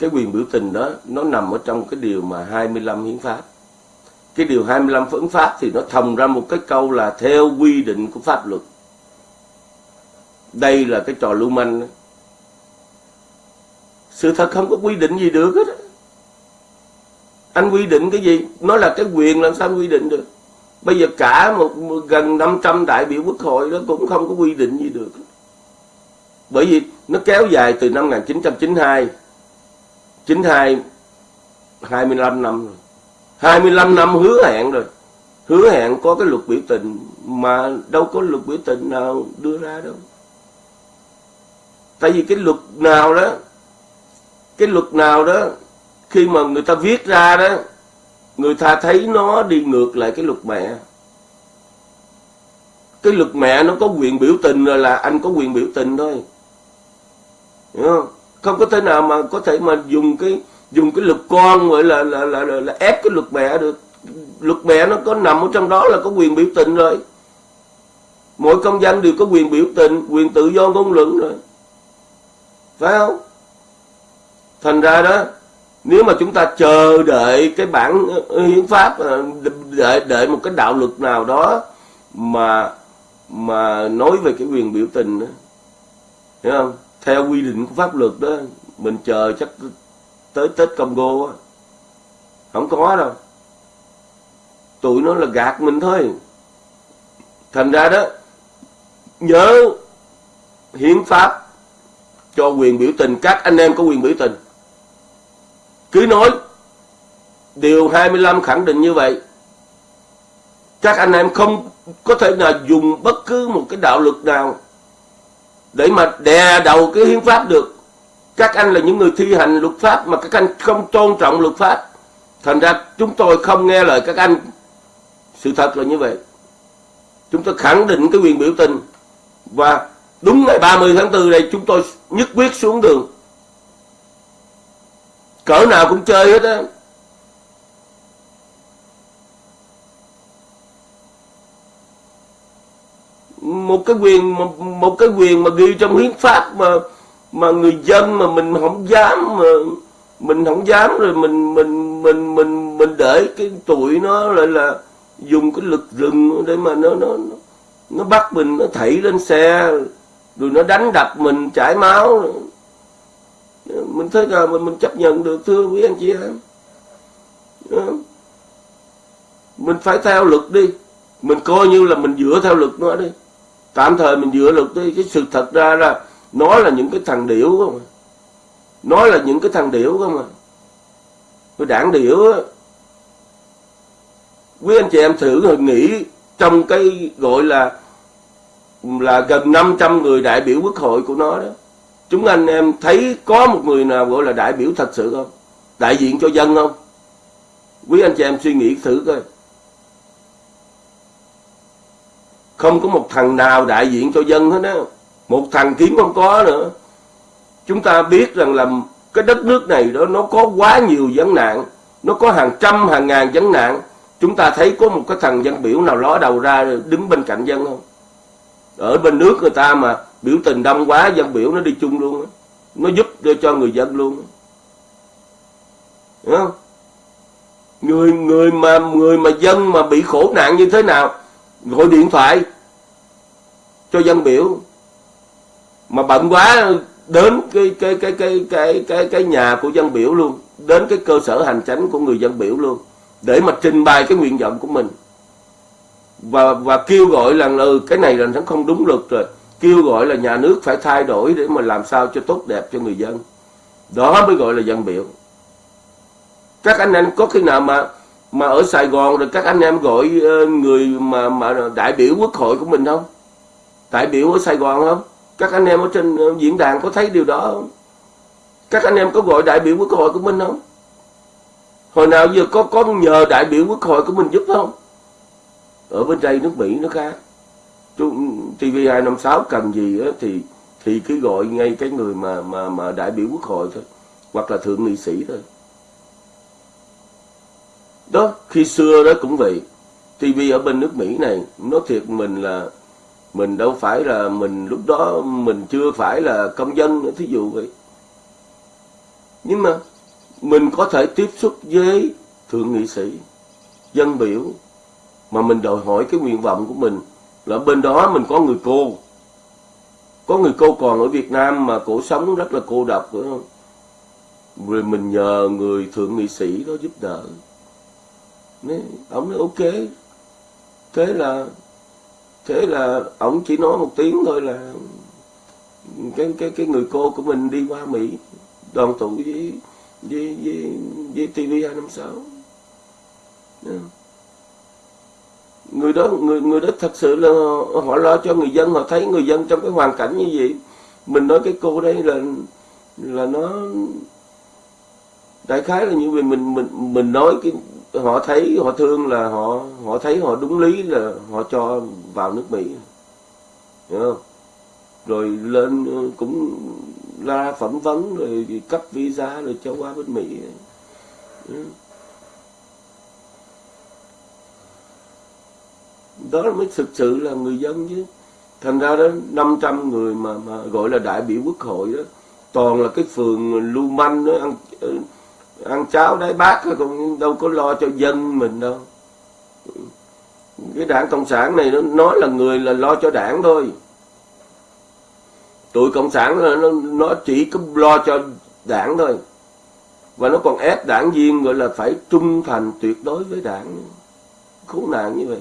Speaker 1: cái quyền biểu tình đó, nó nằm ở trong cái điều mà 25 hiến pháp. Cái điều 25 hiến pháp thì nó thầm ra một cái câu là theo quy định của pháp luật. Đây là cái trò lưu manh sự thật không có quy định gì được hết anh quy định cái gì? Nó là cái quyền làm sao quy định được? Bây giờ cả một gần 500 đại biểu quốc hội đó cũng không có quy định gì được. Bởi vì nó kéo dài từ năm 1992 92 25 năm rồi. 25 năm hứa hẹn rồi. Hứa hẹn có cái luật biểu tình mà đâu có luật biểu tình nào đưa ra đâu. Tại vì cái luật nào đó, cái luật nào đó, khi mà người ta viết ra đó, người ta thấy nó đi ngược lại cái luật mẹ. Cái luật mẹ nó có quyền biểu tình rồi là anh có quyền biểu tình thôi. Hiểu không? Không có thể nào mà có thể mà dùng cái dùng cái luật con gọi là là, là, là, là ép cái luật mẹ được. Luật mẹ nó có nằm ở trong đó là có quyền biểu tình rồi. Mỗi công dân đều có quyền biểu tình quyền tự do ngôn luận rồi. Phải không? Thành ra đó nếu mà chúng ta chờ đợi cái bản ờ, hiến pháp ờ, đợi đợi một cái đạo luật nào đó mà mà nói về cái quyền biểu tình đó. Hiểu không? Theo quy định của pháp luật đó, mình chờ chắc tới Tết Congo á. Không có đâu. Tụi nó là gạt mình thôi. Thành ra đó, nhớ hiến pháp cho quyền biểu tình. Các anh em có quyền biểu tình. Cứ nói điều 25 khẳng định như vậy, các anh em không có thể nào dùng bất cứ một cái đạo luật nào để mà đè đầu cái hiến pháp được. Các anh là những người thi hành luật pháp mà các anh không tôn trọng luật pháp. Thành ra chúng tôi không nghe lời các anh. Sự thật là như vậy. Chúng tôi khẳng định cái quyền biểu tình. Và đúng ngày 30 tháng 4 này chúng tôi nhất quyết xuống đường. Cỡ nào cũng chơi hết á. Một cái quyền, một một cái quyền mà ghi trong hiến pháp mà mà người dân mà mình không dám, mà mình không dám rồi mình mình mình mình mình để cái tuổi nó lại là dùng cái lực rừng để mà nó nó nó bắt mình, nó thảy lên xe, rồi nó đánh đập mình, chảy máu. Mình thấy là mình mình chấp nhận được, thưa quý anh chị em. Mình phải theo luật đi. Mình coi như là mình dựa theo luật nó đi tạm thời mình dựa luật đi cái sự thật ra là nó là những cái thằng điểu không à. Nó là những cái thằng điểu không à. Cái đảng điểu á. Quý anh chị em thử nghĩ trong cái gọi là là gần 500 người đại biểu quốc hội của nó đó. Chúng anh em thấy có một người nào gọi là đại biểu thật sự không? Đại diện cho dân không? Quý anh chị em suy nghĩ thử coi. Không có một thằng nào đại diện cho dân hết á. Một thằng kiếm không có nữa. Chúng ta biết rằng là cái đất nước này đó, nó có quá nhiều vấn nạn. Nó có hàng trăm, hàng ngàn vấn nạn. Chúng ta thấy có một cái thằng dân biểu nào ló đầu ra đứng bên cạnh dân không? Ở bên nước người ta mà biểu tình đông quá, dân biểu nó đi chung luôn nó giúp cho người dân luôn Hiểu không? Người người mà người mà dân mà bị khổ nạn như thế nào? Gọi điện thoại cho dân biểu. Mà bận quá đến cái cái cái cái cái cái cái nhà của dân biểu luôn đến cái cơ sở hành chánh của người dân biểu luôn để mà trình bày cái nguyện vọng của mình. Và và kêu gọi là ừ, cái này là nó không đúng luật rồi kêu gọi là nhà nước phải thay đổi để mà làm sao cho tốt đẹp cho người dân. Đó mới gọi là dân biểu. Các anh em có khi nào mà mà ở Sài Gòn rồi các anh em gọi ờ, người mà mà đại biểu quốc hội của mình không? Đại biểu ở Sài Gòn không? Các anh em ở trên ờ, diễn đàn có thấy điều đó không? Các anh em có gọi đại biểu quốc hội của mình không? Hồi nào giờ có có nhờ đại biểu quốc hội của mình giúp không? Ở bên đây nước Mỹ nó khác. TV256 cần gì á, thì thì cứ gọi ngay cái người mà mà mà đại biểu quốc hội thôi. Hoặc là thượng nghị sĩ thôi đó, khi xưa đó cũng vậy. TV ở bên nước Mỹ này nó thiệt mình là mình đâu phải là mình, lúc đó mình chưa phải là công dân nữa, thí dụ vậy. Nhưng mà mình có thể tiếp xúc với thượng nghị sĩ, dân biểu, mà mình đòi hỏi cái nguyện vọng của mình là bên đó mình có người cô. Có người cô còn ở Việt Nam mà cổ sống rất là cô độc, phải không? Rồi mình nhờ người thượng nghị sĩ đó giúp đỡ. Nên, ông nói ok. Thế là thế là ông chỉ nói một tiếng thôi là cái cái cái người cô của mình đi qua Mỹ đoàn tụ với với với, với TV 256 yeah người đó người người đó thật sự là họ lo cho người dân họ thấy người dân trong cái hoàn cảnh như vậy. Mình nói cái cô đây là là nó đại khái là như vậy mình mình mình nói cái họ thấy họ thương là họ họ thấy họ đúng lý là họ cho vào nước Mỹ. Hiểu không? Rồi lên ừ, cũng ra phỏng vấn rồi cấp visa rồi cho qua bên Mỹ. Ừ. Đó mới thực sự là người dân chứ. Thành ra đó 500 người mà, mà gọi là đại biểu quốc hội đó toàn là cái phường lưu manh đó ăn ừ, ăn cháo đáy bát cũng đâu có lo cho dân mình đâu. Cái đảng cộng sản này nó nói là người là lo cho đảng thôi. Tụi cộng sản nó, nó, nó chỉ có lo cho đảng thôi. Và nó còn ép đảng viên gọi là phải trung thành tuyệt đối với đảng. Khốn nạn như vậy.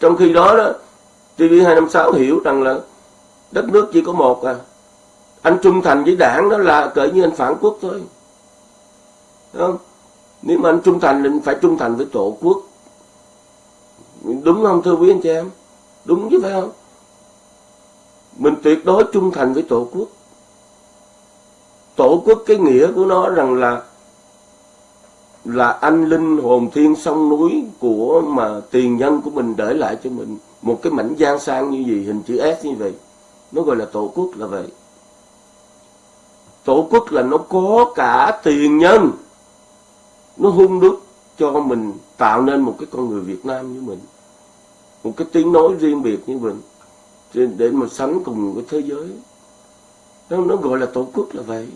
Speaker 1: Trong khi đó đó TV256 hiểu rằng là đất nước chỉ có một à anh trung thành với đảng đó là cỡ như anh phản quốc thôi. Đúng không? Nếu mà anh trung thành thì phải trung thành với tổ quốc. Đúng không, thưa quý anh chị em? Đúng chứ phải không? Mình tuyệt đối trung thành với tổ quốc. Tổ quốc cái nghĩa của nó rằng là là anh linh hồn thiên sông núi của mà tiền nhân của mình để lại cho mình. Một cái mảnh giang sang như gì, hình chữ S như vậy. Nó gọi là tổ quốc là vậy tổ quốc là nó có cả tiền nhân. Nó hung đúc cho mình tạo nên một cái con người Việt Nam như mình. Một cái tiếng nói riêng biệt như mình để mà sánh cùng cái thế giới. Nó, nó gọi là tổ quốc là vậy.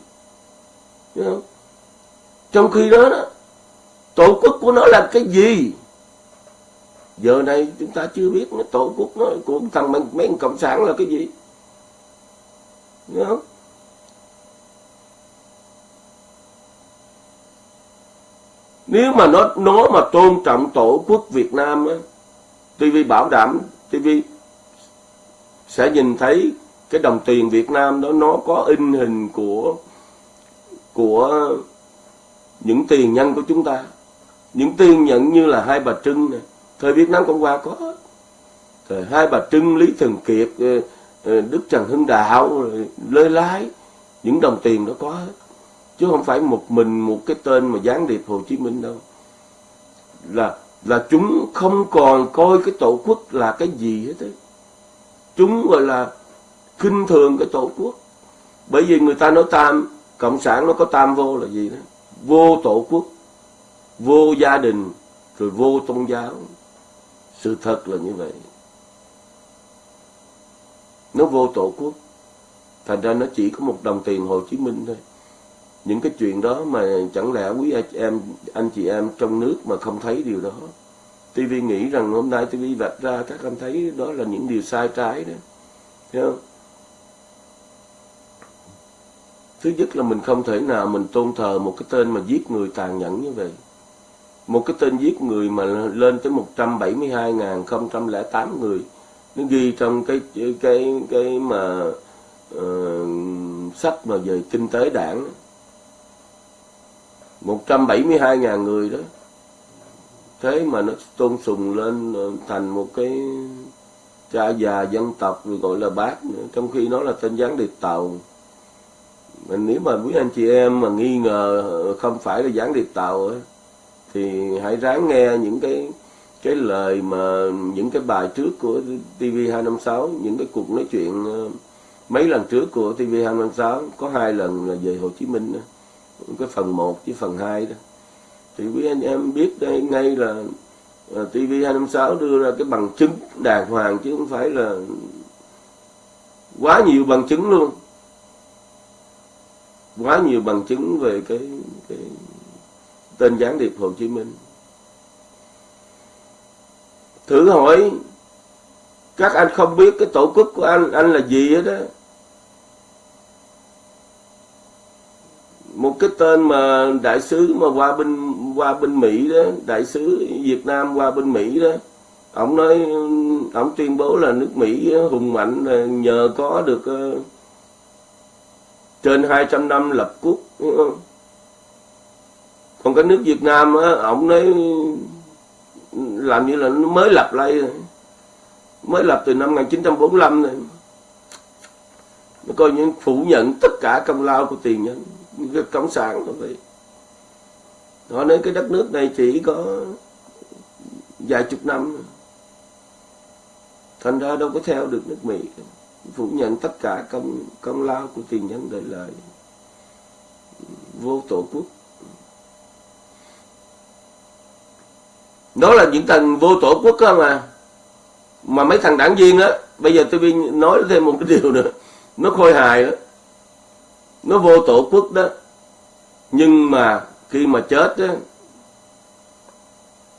Speaker 1: Không? trong khi đó, đó tổ quốc của nó là cái gì? Giờ này chúng ta chưa biết nó tổ quốc nó của thằng mấy, mấy cộng sản là cái gì? Đúng không? Nếu mà nó nó mà tôn trọng tổ quốc Việt Nam á TV bảo đảm TV sẽ nhìn thấy cái đồng tiền Việt Nam đó, nó có in hình của của những tiền nhân của chúng ta. Những tiền nhận như là hai bà Trưng này thời Việt Nam Cộng Hòa có. Thời hai bà Trưng, Lý Thường Kiệt ờ, ờ, Đức Trần Hưng Đạo Lê Lái, những đồng tiền đó có hết chứ không phải một mình một cái tên mà gián điệp Hồ Chí Minh đâu. Là là chúng không còn coi cái tổ quốc là cái gì hết đấy. Chúng gọi là khinh thường cái tổ quốc. Bởi vì người ta nói tam, cộng sản nó có tam vô là gì đó? Vô tổ quốc, vô gia đình, rồi vô tôn giáo. Sự thật là như vậy. Nó vô tổ quốc. Thành ra nó chỉ có một đồng tiền hồ chí minh thôi những cái chuyện đó mà chẳng lẽ quý anh em anh chị em trong nước mà không thấy điều đó? TV nghĩ rằng hôm nay TV vạch ra các anh thấy đó là những điều sai trái đó. Thấy không? Thứ nhất là mình không thể nào mình tôn thờ một cái tên mà giết người tàn nhẫn như vậy. Một cái tên giết người mà lên tới 172.008 người. Nó ghi trong cái cái cái mà uh, sách mà về kinh tế đảng. 172.000 người đó. Thế mà nó tôn sùng lên ờ, thành một cái cha già dân tộc rồi gọi là bác nữa. Trong khi nó là tên gián điệp tàu. Mình nếu mà quý anh chị em mà nghi ngờ ờ, không phải là gián điệp tàu ấy, thì hãy ráng nghe những cái cái lời mà những cái bài trước của TV256 những cái cuộc nói chuyện ờ, mấy lần trước của TV256 có hai lần là về Hồ Chí Minh nữa cái phần 1 với phần 2 đó. Thì quý anh em biết đây ngay là à, TV256 đưa ra cái bằng chứng đàng hoàng chứ không phải là quá nhiều bằng chứng luôn. Quá nhiều bằng chứng về cái, cái tên gián điệp Hồ Chí Minh. Thử hỏi các anh không biết cái tổ quốc của anh anh là gì hết đó một cái tên mà đại sứ mà qua bên qua bên Mỹ đó đại sứ Việt Nam qua bên Mỹ đó. Ông nói ông tuyên bố là nước Mỹ hùng mạnh là nhờ có được uh, trên 200 năm lập quốc. Còn cái nước Việt Nam á ông nói làm như là nó mới lập lại mới lập từ năm 1945 này. Nó coi như phủ nhận tất cả công lao của tiền nhân cái cộng sản thôi vậy. Họ nói cái đất nước này chỉ có vài chục năm. Thành ra đâu có theo được nước Mỹ. Phủ nhận tất cả công công lao của tiền nhân đời lời vô tổ quốc. Đó là những thằng vô tổ quốc cơ mà. Mà mấy thằng đảng viên á, bây giờ tôi nói thêm một cái điều nữa. Nó khôi hài đó nó vô tổ quốc đó. Nhưng mà khi mà chết đó,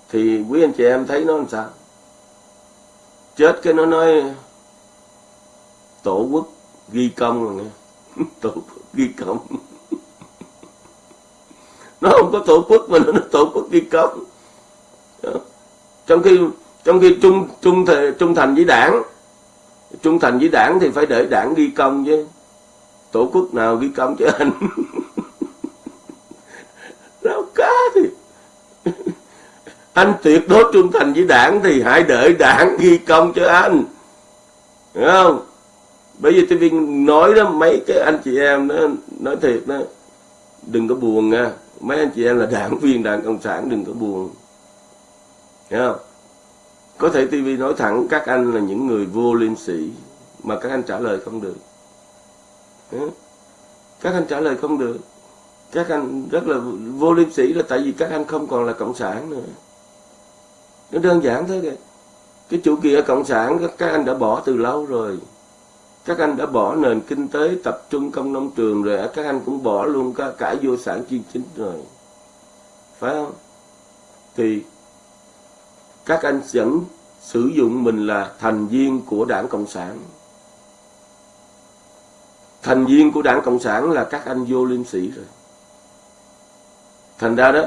Speaker 1: thì quý anh chị em thấy nó làm sao? Chết cái nó nói tổ quốc ghi công rồi nghe. [LAUGHS] Tổ quốc ghi công. [LAUGHS] Nó không có tổ quốc mà nó tổ quốc ghi công. Trong khi trong khi trung trung trung thành với đảng trung thành với đảng thì phải để đảng ghi công chứ tổ quốc nào ghi công cho anh? Rau cá thì anh tuyệt đối trung thành với đảng thì hãy đợi đảng ghi công cho anh. Hiểu không? Bởi vì tôi nói đó, mấy cái anh chị em đó, nói thiệt đó, đừng có buồn nha. Mấy anh chị em là đảng viên đảng cộng sản, đừng có buồn. Hiểu không? Có thể TV nói thẳng các anh là những người vô liêm sĩ mà các anh trả lời không được. Ừ. các anh trả lời không được. Các anh rất là vô liêm sĩ là tại vì các anh không còn là cộng sản nữa. Nó đơn giản thế kìa. Cái chủ nghĩa cộng sản các anh đã bỏ từ lâu rồi. Các anh đã bỏ nền kinh tế tập trung công nông trường rồi các anh cũng bỏ luôn cả, cả vô sản chuyên chính rồi. Phải không? Thì các anh vẫn sử dụng mình là thành viên của đảng cộng sản thành viên của đảng cộng sản là các anh vô liêm sĩ rồi. Thành ra đó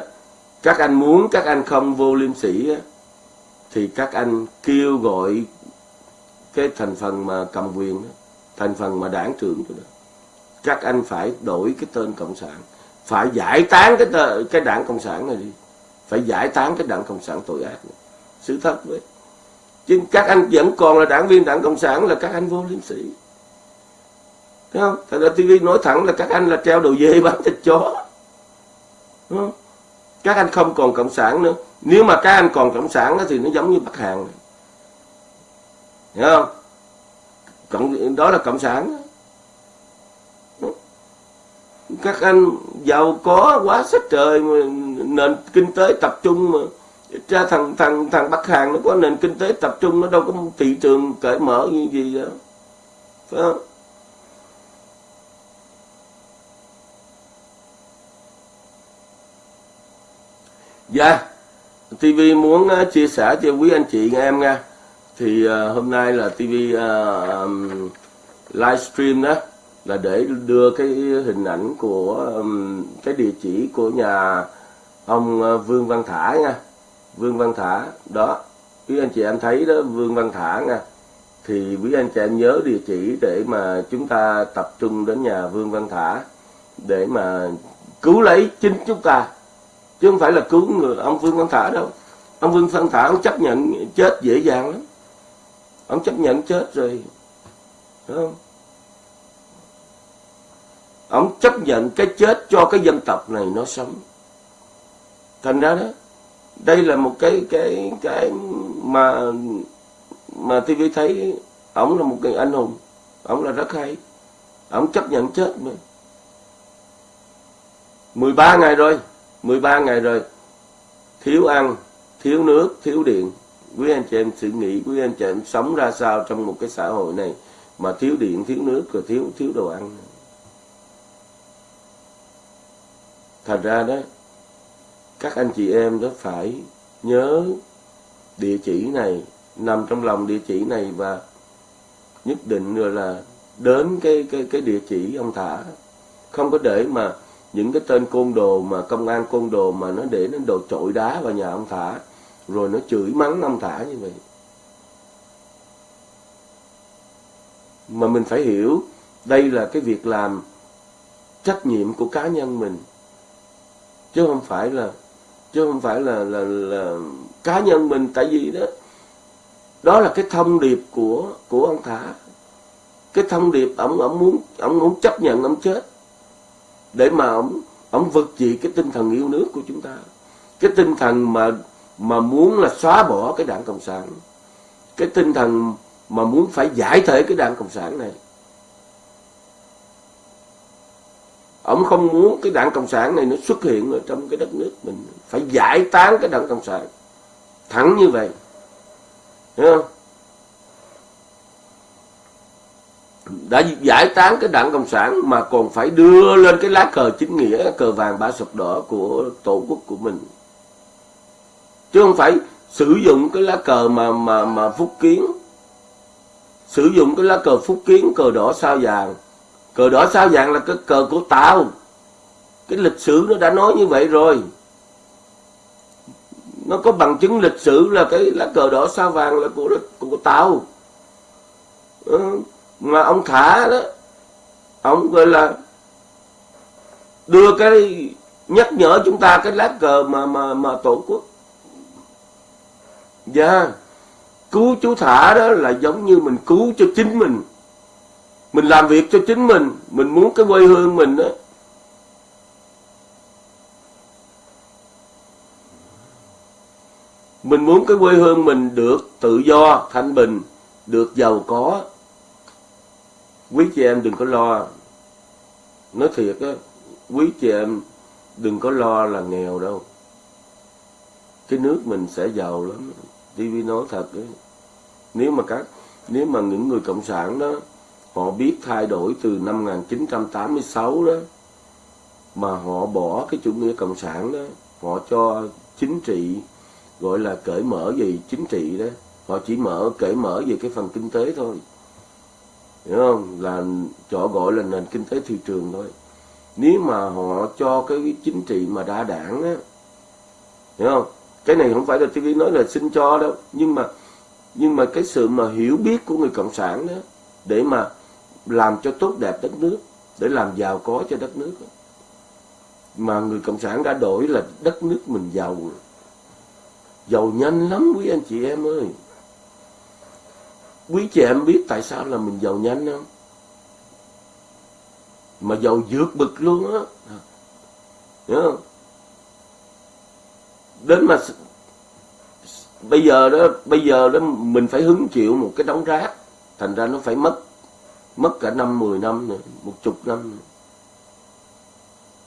Speaker 1: các anh muốn các anh không vô liêm sĩ thì các anh kêu gọi cái thành phần mà cầm quyền đó, thành phần mà đảng trưởng đó. Các anh phải đổi cái tên cộng sản phải giải tán cái tờ, cái đảng cộng sản này đi. Phải giải tán cái đảng cộng sản tội ác này. Sự thật với. Chứ các anh vẫn còn là đảng viên đảng cộng sản là các anh vô liêm sĩ Thấy không? Thật ra TV nói thẳng là các anh là treo đầu dê bán thịt chó. không? Các anh không còn cộng sản nữa. Nếu mà các anh còn cộng sản thì nó giống như Bắc Hàn. Này. Hiểu không? Cộng, đó là cộng sản. Các anh giàu có quá sức trời mà nền kinh tế tập trung mà ra thằng thằng thằng Bắc Hàn nó có nền kinh tế tập trung nó đâu có thị trường cởi mở như gì đó. Phải không? Dạ, TV muốn uh, chia sẻ cho quý anh chị em nha. Thì uh, hôm nay là TV uh, ờ, um, livestream đó là để đưa cái hình ảnh của um, cái địa chỉ của nhà ông uh, Vương Văn Thả nha. Vương Văn Thả đó. Quý anh chị em thấy đó Vương Văn Thả nha. Thì quý anh chị em nhớ địa chỉ để mà chúng ta tập trung đến nhà Vương Văn Thả để mà cứu lấy chính chúng ta chứ không phải là cứu người, ông Vương Văn Thả đâu. Ông Vương Văn Thả, ông chấp nhận chết dễ dàng lắm. Ông chấp nhận chết rồi đúng không? Ông chấp nhận cái chết cho cái dân tộc này nó sống. Thành ra đó, đây là một cái cái cái mà mà TV thấy ông là một người anh hùng. Ông là rất hay. Ông chấp nhận chết mà 13 ngày rồi 13 ngày rồi, thiếu ăn, thiếu nước, thiếu điện. Quý anh chị em suy nghĩ, quý anh chị em sống ra sao trong một cái xã hội này mà thiếu điện, thiếu nước, rồi thiếu thiếu đồ ăn? Thành ra đó, các anh chị em đó phải nhớ địa chỉ này, nằm trong lòng địa chỉ này và nhất định rồi là đến cái cái cái địa chỉ ông thả. Không có để mà những cái tên côn đồ mà công an côn đồ mà nó để nó đồ trội đá vào nhà ông thả rồi nó chửi mắng ông thả như vậy. Mà mình phải hiểu đây là cái việc làm trách nhiệm của cá nhân mình. Chứ không phải là chứ không phải là là, là cá nhân mình tại vì đó đó là cái thông điệp của của ông thả. Cái thông điệp ông ông muốn ông muốn chấp nhận ông chết để mà ông ông vực dậy cái tinh thần yêu nước của chúng ta. Cái tinh thần mà mà muốn là xóa bỏ cái đảng cộng sản. Cái tinh thần mà muốn phải giải thể cái đảng cộng sản này. Ông không muốn cái đảng cộng sản này nó xuất hiện ở trong cái đất nước mình. Phải giải tán cái đảng cộng sản. Thẳng như vậy. Hiểu không? Đã giải tán cái đảng cộng sản mà còn phải đưa lên cái lá cờ chính nghĩa cờ vàng ba sọc đỏ của tổ quốc của mình. Chứ không phải sử dụng cái lá cờ mà mà mà phúc kiến. Sử dụng cái lá cờ phúc kiến cờ đỏ sao vàng. Cờ đỏ sao vàng là cái cờ của tao cái lịch sử nó đã nói như vậy rồi. Nó có bằng chứng lịch sử là cái lá cờ đỏ sao vàng là của của tao ừ, ờ, mà ông thả đó, ông gọi là đưa cái nhắc nhở chúng ta cái lá cờ mà mà mà tổ quốc. Dạ yeah. cứu chú thả đó là giống như mình cứu cho chính mình. Mình làm việc cho chính mình mình muốn cái quê hương mình đó. Mình muốn cái quê hương mình được tự do, thanh bình, được giàu có quý chị em đừng có lo. Nói thiệt á, quý chị em đừng có lo là nghèo đâu. Cái nước mình sẽ giàu lắm. TV nói thật đấy nếu mà các, nếu mà những người cộng sản đó, họ biết thay đổi từ năm 1986 đó, mà họ bỏ cái chủ nghĩa cộng sản đó, họ cho chính trị, gọi là cởi mở về chính trị đó, họ chỉ mở, cởi mở về cái phần kinh tế thôi hiểu không? Là chỗ gọi là nền kinh tế thị trường thôi. Nếu mà họ cho cái chính trị mà đa đảng á, hiểu không? Cái này không phải là TV nói là xin cho đâu. Nhưng mà nhưng mà cái sự mà hiểu biết của người cộng sản đó, để mà làm cho tốt đẹp đất nước, để làm giàu có cho đất nước mà người cộng sản đã đổi là đất nước mình giàu. Giàu nhanh lắm quý anh chị em ơi quý chị em biết tại sao là mình giàu nhanh không? Mà giàu vượt bực luôn á. Hiểu không? Đến mà bây giờ đó, bây giờ đó mình phải hứng chịu một cái đống rác, thành ra nó phải mất mất cả năm, mười năm nữa một chục năm nữa.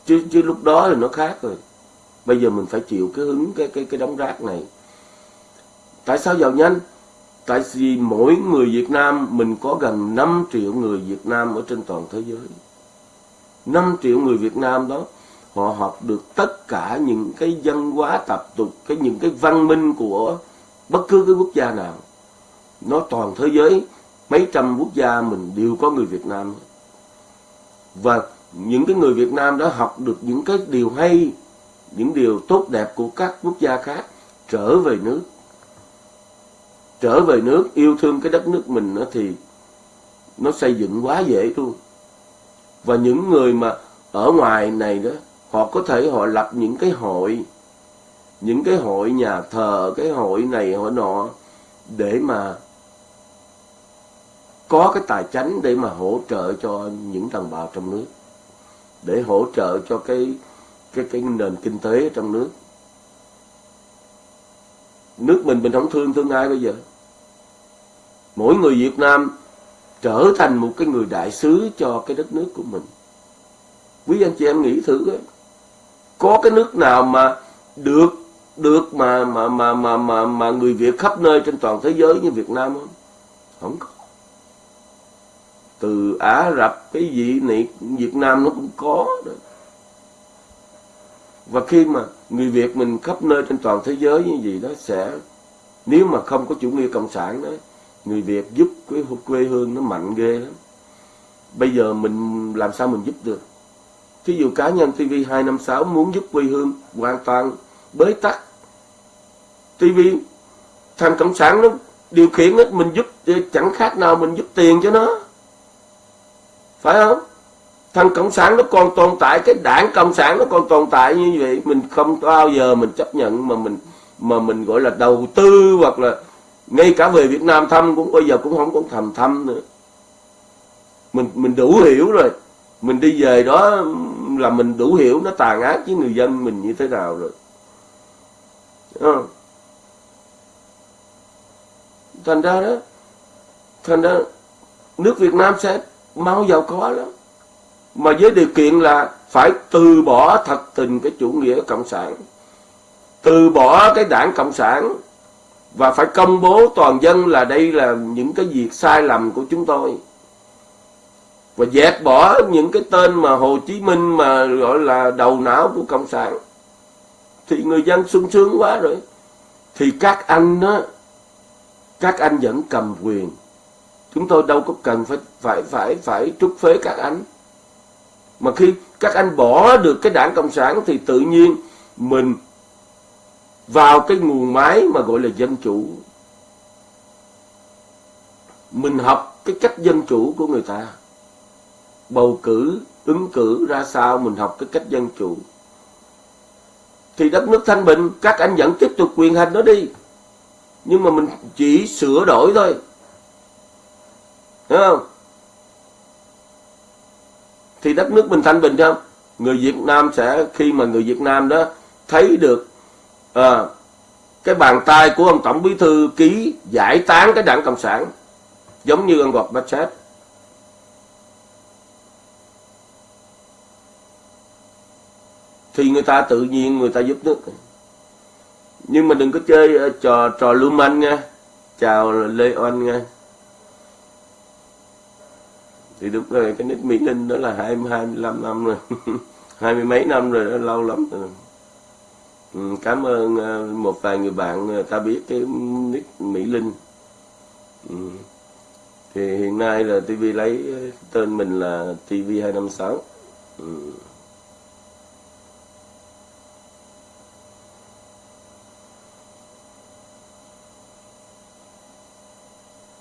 Speaker 1: chứ chứ lúc đó thì nó khác rồi. Bây giờ mình phải chịu cái hứng, cái cái cái đống rác này. Tại sao giàu nhanh? Tại vì mỗi người Việt Nam, mình có gần 5 triệu người Việt Nam ở trên toàn thế giới. 5 triệu người Việt Nam đó, họ học được tất cả những cái văn hóa tập tục, cái những cái văn minh của bất cứ cái quốc gia nào. Nó toàn thế giới, mấy trăm quốc gia mình đều có người Việt Nam và những cái người Việt Nam đó học được những cái điều hay, những điều tốt đẹp của các quốc gia khác, trở về nước trở về nước, yêu thương cái đất nước mình đó thì nó xây dựng quá dễ luôn và những người mà ở ngoài này đó, họ có thể họ lập những cái hội, những cái hội nhà thờ, cái hội này hội nọ, để mà có cái tài chánh để mà hỗ trợ cho những đồng bào trong nước, để hỗ trợ cho cái cái cái nền kinh tế trong nước. Nước mình mình không thương thương ai bây giờ? Mỗi người Việt Nam trở thành một cái người đại sứ cho cái đất nước của mình quý anh chị em nghĩ thử ấy. có cái nước nào mà được được mà mà mà mà mà mà người Việt khắp nơi trên toàn thế giới như Việt Nam không không có từ Ả Rập, cái gì này, Việt Nam nó cũng có đó. và khi mà người Việt mình khắp nơi trên toàn thế giới như vậy đó, sẽ, nếu mà không có chủ nghĩa cộng sản đó người Việt giúp cái quê hương nó mạnh ghê lắm. Bây giờ mình làm sao mình giúp được? Thí dụ cá nhân TV 256 muốn giúp quê hương hoàn toàn bế tắc. TV thằng cộng sản nó điều khiển hết mình giúp ờ, chẳng khác nào mình giúp tiền cho nó. Phải không? Thằng cộng sản nó còn tồn tại, cái đảng cộng sản nó còn tồn tại như vậy. Mình không bao giờ mình chấp nhận mà mình mà mình gọi là đầu tư hoặc là ngay cả về Việt Nam thăm cũng, bây giờ cũng không có thầm thăm nữa. Mình mình đủ hiểu rồi. Mình đi về đó là mình đủ hiểu, nó tàn ác với người dân mình như thế nào rồi. À. thành ra đó, thành ra nước Việt Nam sẽ mau giàu có lắm. Mà với điều kiện là phải từ bỏ thật tình cái chủ nghĩa cộng sản, từ bỏ cái đảng cộng sản và phải công bố toàn dân là đây là những cái việc sai lầm của chúng tôi. Và dẹp bỏ những cái tên mà Hồ Chí Minh mà gọi là đầu não của cộng sản. Thì người dân sung sướng quá rồi. Thì các anh đó các anh vẫn cầm quyền. Chúng tôi đâu có cần phải phải phải phải trút phế các anh. Mà khi các anh bỏ được cái đảng cộng sản thì tự nhiên mình vào cái nguồn máy mà gọi là dân chủ. Mình học cái cách dân chủ của người ta. Bầu cử, ứng cử ra sao mình học cái cách dân chủ. Thì đất nước thanh bình, các anh vẫn tiếp tục quyền hành nó đi. Nhưng mà mình chỉ sửa đổi thôi. Đúng không? Thì đất nước mình thanh bình không? Người Việt Nam sẽ, khi mà người Việt Nam đó thấy được à, cái bàn tay của ông tổng bí thư ký giải tán cái đảng cộng sản giống như ông Gorbachev thì người ta tự nhiên người ta giúp nước. Nhưng mà đừng có chơi trò trò lưu manh nha chào lê oanh nha. Thì đúng rồi cái nick mỹ linh đó là hai hai mươi lăm năm rồi [LAUGHS] hai mươi mấy năm rồi đó lâu lắm rồi ừ, cảm ơn ờ, một vài người bạn ờ, ta biết cái nick mỹ linh ừ. thì hiện nay là tv lấy ờ, tên mình là tv hai năm sáu ừ.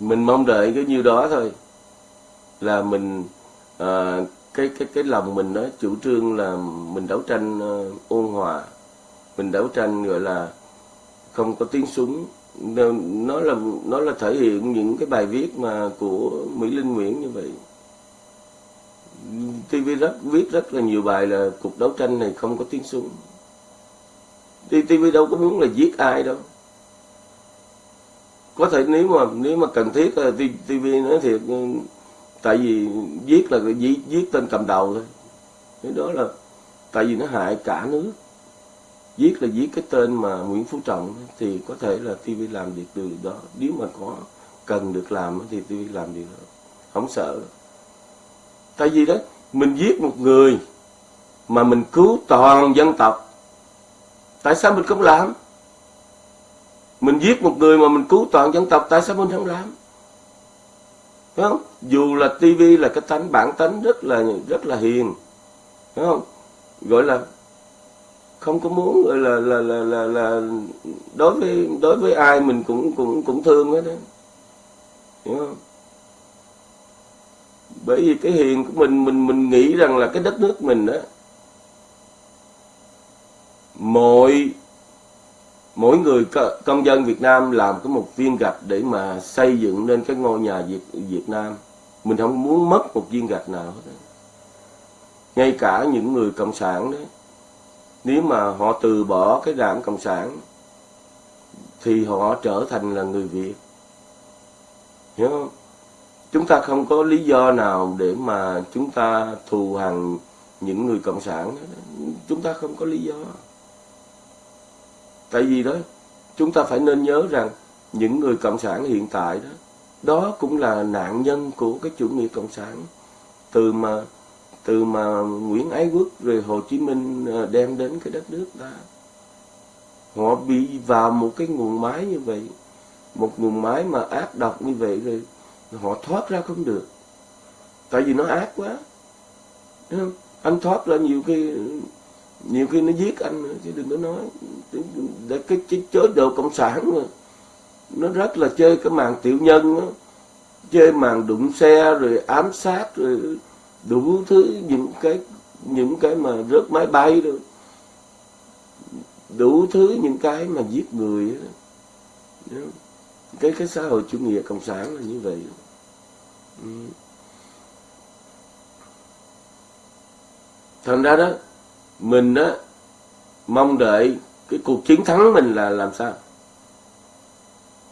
Speaker 1: mình mong đợi cái nhiêu đó thôi là mình à, cái cái cái lòng mình đó chủ trương là mình đấu tranh uh, ôn hòa mình đấu tranh gọi là không có tiếng súng. Nó là nó là thể hiện những cái bài viết mà của Mỹ Linh Nguyễn như vậy. TV rất viết rất là nhiều bài là cuộc đấu tranh này không có tiếng súng. TV đâu có muốn là giết ai đâu. Có thể nếu mà nếu mà cần thiết ờ, là TV nói thiệt ừ, tại vì giết là giết, giết tên cầm đầu thôi. Cái đó là tại vì nó hại cả nước viết là viết cái tên mà Nguyễn Phú Trọng thì có thể là TV làm việc điều đó nếu mà có cần được làm thì TV làm điều đó không sợ tại vì đó, mình giết một người mà mình cứu toàn dân tộc, tại sao mình không làm mình giết một người mà mình cứu toàn dân tộc, tại sao mình không làm Đúng không? Dù là TV là cái tánh, bản tánh rất là rất là hiền. Đúng không? Gọi là không có muốn là là là là, là đối với đối với ai mình cũng cũng cũng thương hết đó. Hiểu không? Bởi vì cái hiền của mình mình mình nghĩ rằng là cái đất nước mình đó mọi mỗi người công dân Việt Nam làm có một viên gạch để mà xây dựng nên cái ngôi nhà Việt, Việt Nam mình không muốn mất một viên gạch nào hết ngay cả những người cộng sản đấy nếu mà họ từ bỏ cái đảng cộng sản, thì họ trở thành là người Việt. Hiểu không? Chúng ta không có lý do nào để mà chúng ta thù hằn những người cộng sản. Chúng ta không có lý do. Tại vì đó, chúng ta phải nên nhớ rằng những người cộng sản hiện tại đó đó cũng là nạn nhân của cái chủ nghĩa cộng sản. Từ mà từ mà Nguyễn Ái Quốc rồi Hồ Chí Minh ờ, đem đến cái đất nước ta họ bị vào một cái nguồn máy như vậy một nguồn máy mà ác độc như vậy rồi họ thoát ra không được tại vì nó ác quá Đúng không? anh thoát ra nhiều khi, nhiều khi nó giết anh nữa chứ đừng có nói để cái, cái chế độ cộng sản mà nó rất là chơi cái màn tiểu nhân đó. chơi màn đụng xe rồi ám sát rồi đủ thứ những cái những cái mà rớt máy bay rồi đủ thứ những cái mà giết người đó. cái cái xã hội chủ nghĩa cộng sản là như vậy. Ừ. Thành ra đó, mình á, mong đợi cái cuộc chiến thắng mình là làm sao?